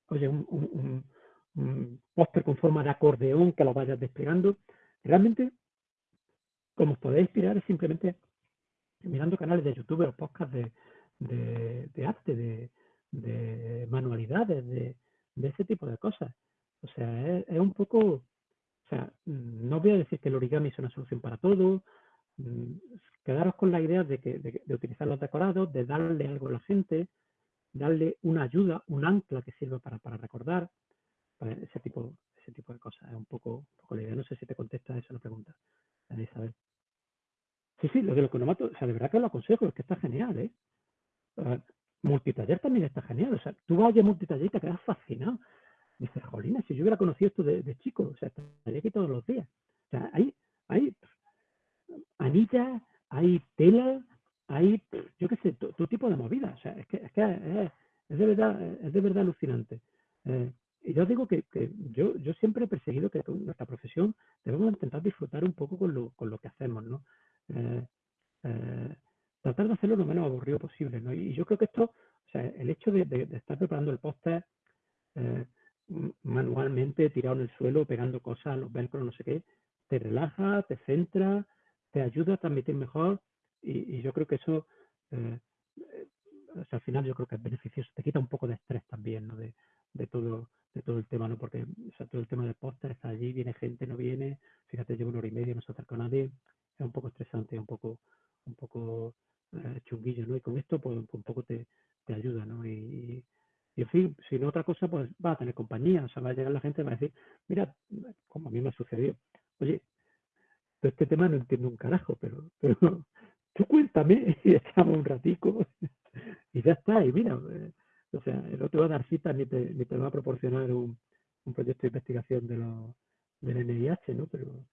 oye, un, póster con forma de acordeón que lo vayas desplegando. Realmente, como os podéis inspirar es simplemente mirando canales de YouTube o podcasts de, arte, de, de manualidades, de, ese tipo de cosas. O sea, es un poco o sea, no voy a decir que el origami es una solución para todo. Mm, quedaros con la idea de, que, de, de, utilizar los decorados, de darle algo a la gente, darle una ayuda, un ancla que sirva para, para recordar, para ese tipo, ese tipo de cosas. Es un poco, poco la idea. No sé si te contesta esa la pregunta, Isabel. Sí, sí, lo de los cronomatos, o sea, de verdad que lo aconsejo, es que está genial, ¿eh? Uh, multitaller también está genial. O sea, tú vas a multitaller y te quedas fascinado. Dice, jolina, si yo hubiera conocido esto de, de chico, o sea, estaría aquí todos los días. O sea, hay, hay anillas, hay tela, hay, yo qué sé, todo tipo de movida. O sea, es que, es, que es, es, de, verdad, es de verdad alucinante. Eh, y yo digo que, que, yo, yo siempre he perseguido que nuestra profesión debemos intentar disfrutar un poco con lo, con lo que hacemos, ¿no? Eh, eh, tratar de hacerlo lo menos aburrido posible, ¿no? Y yo creo que esto, o sea, el hecho de, de, estar preparando el póster, eh, manualmente tirado en el suelo, pegando cosas, los velcros, no sé qué, te relaja, te centra, te ayuda a transmitir mejor y, y yo creo que eso, eh, o sea, al final yo creo que es beneficioso, te quita un poco de estrés también, ¿no? De, de todo de todo el tema, ¿no? Porque o sea, todo el tema del póster está allí, viene gente, no viene, fíjate, llevo una hora y media, no se acerca nadie, es un poco estresante, un poco, un poco eh, chunguillo, ¿no? Y con esto, pues, un poco te, te ayuda, ¿no? Y, en fin, si no otra cosa, pues va a tener compañía, o sea, va a llegar la gente y va a decir, mira, como a mí me ha sucedido, oye, este tema no entiendo un carajo, pero, tú cuéntame y echamos un ratico y ya está, y mira, eh, o sea, no te va a dar cita ni te, ni te va a proporcionar un, un proyecto de investigación de lo, del NIH, ¿no? Pero,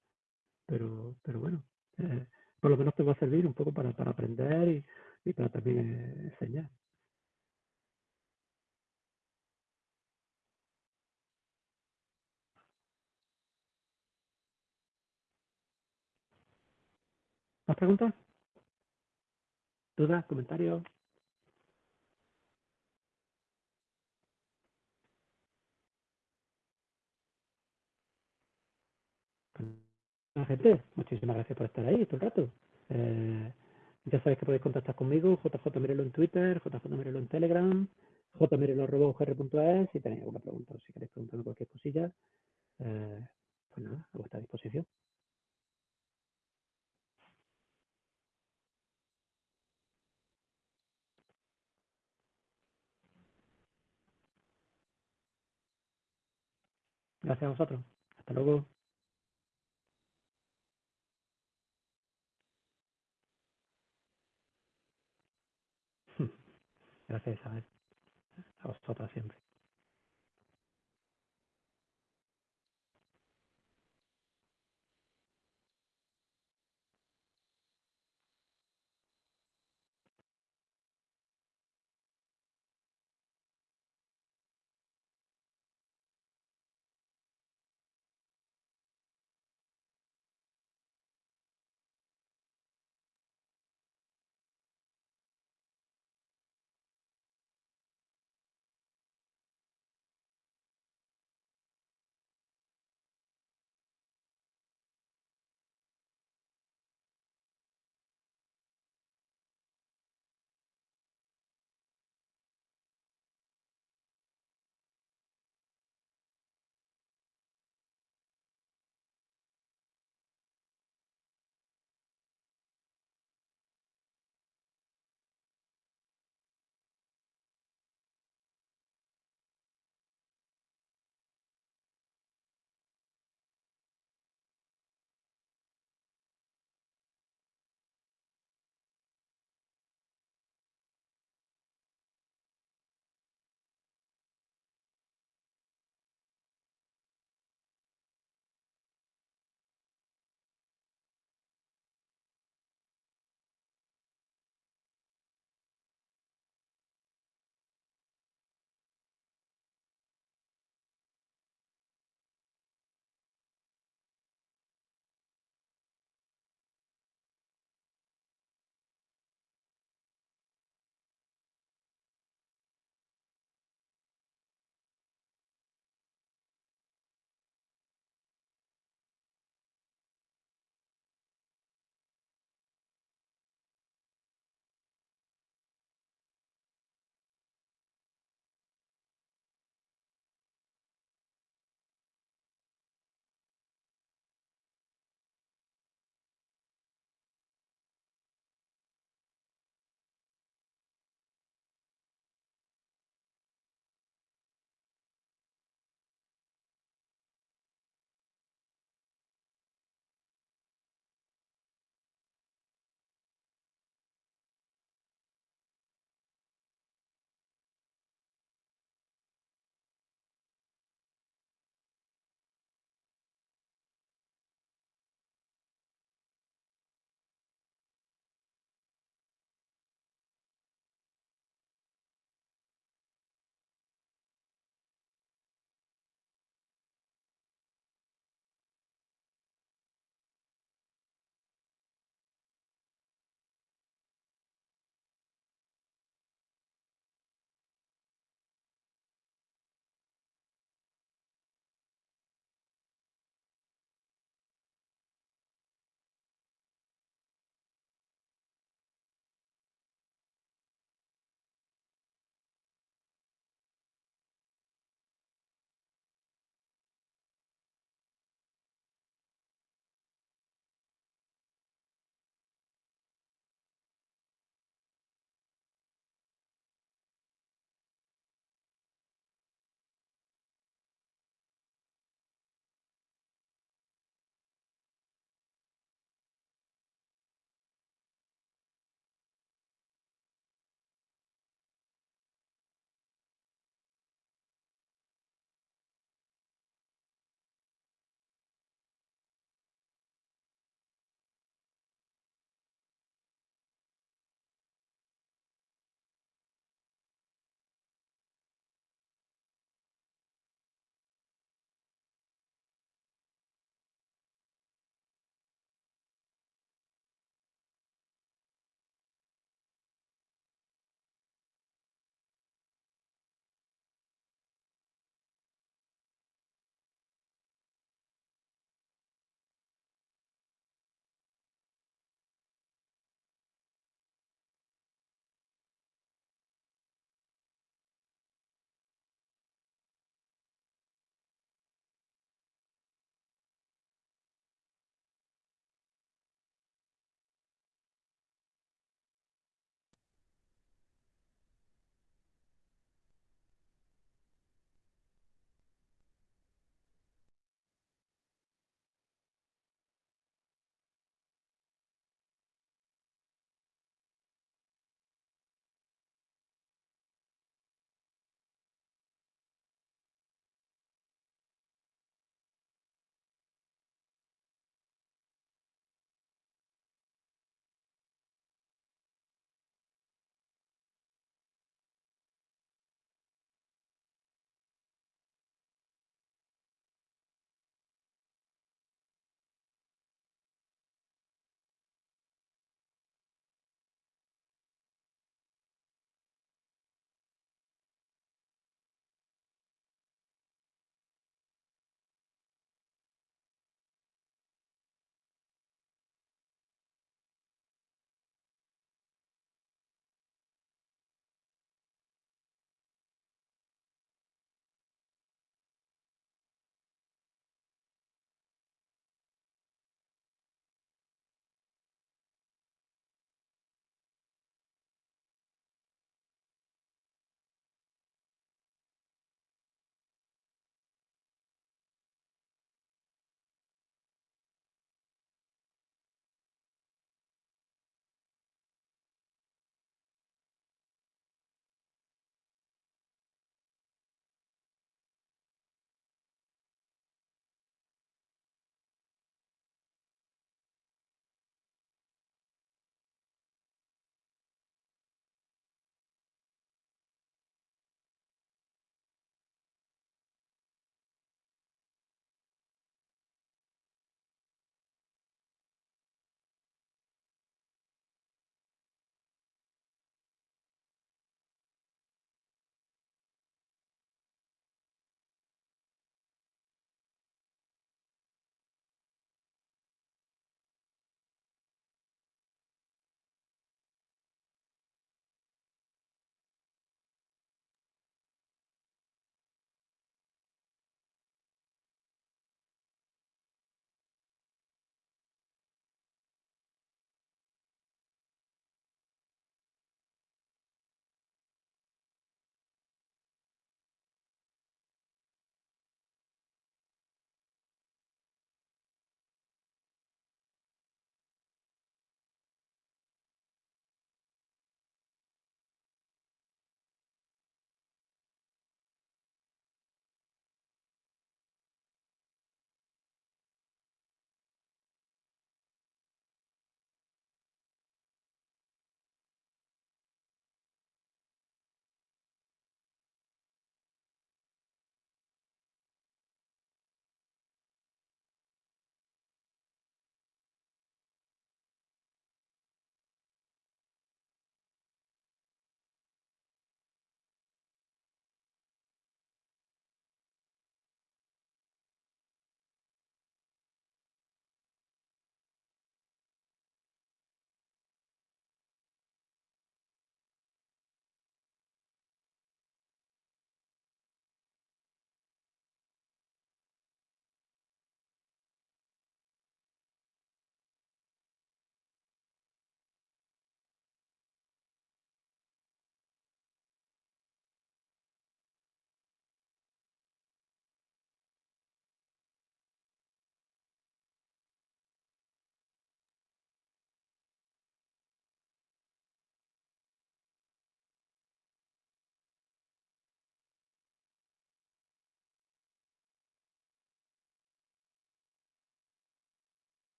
pero, pero bueno, eh, por lo menos te va a servir un poco para, para aprender y, y para también eh, enseñar. ¿Más preguntas? ¿Dudas? ¿Comentarios? gente, muchísimas gracias por estar ahí todo el rato. Eh, ya sabéis que podéis contactar conmigo, JJ Mirelo en Twitter, JJ Mirelo en Telegram, jmirelo.ugr.es si tenéis alguna pregunta o si queréis preguntarme cualquier cosilla, eh, pues nada, a vuestra disposición. Gracias a vosotros. Hasta luego. Gracias, Isabel. A vosotras siempre.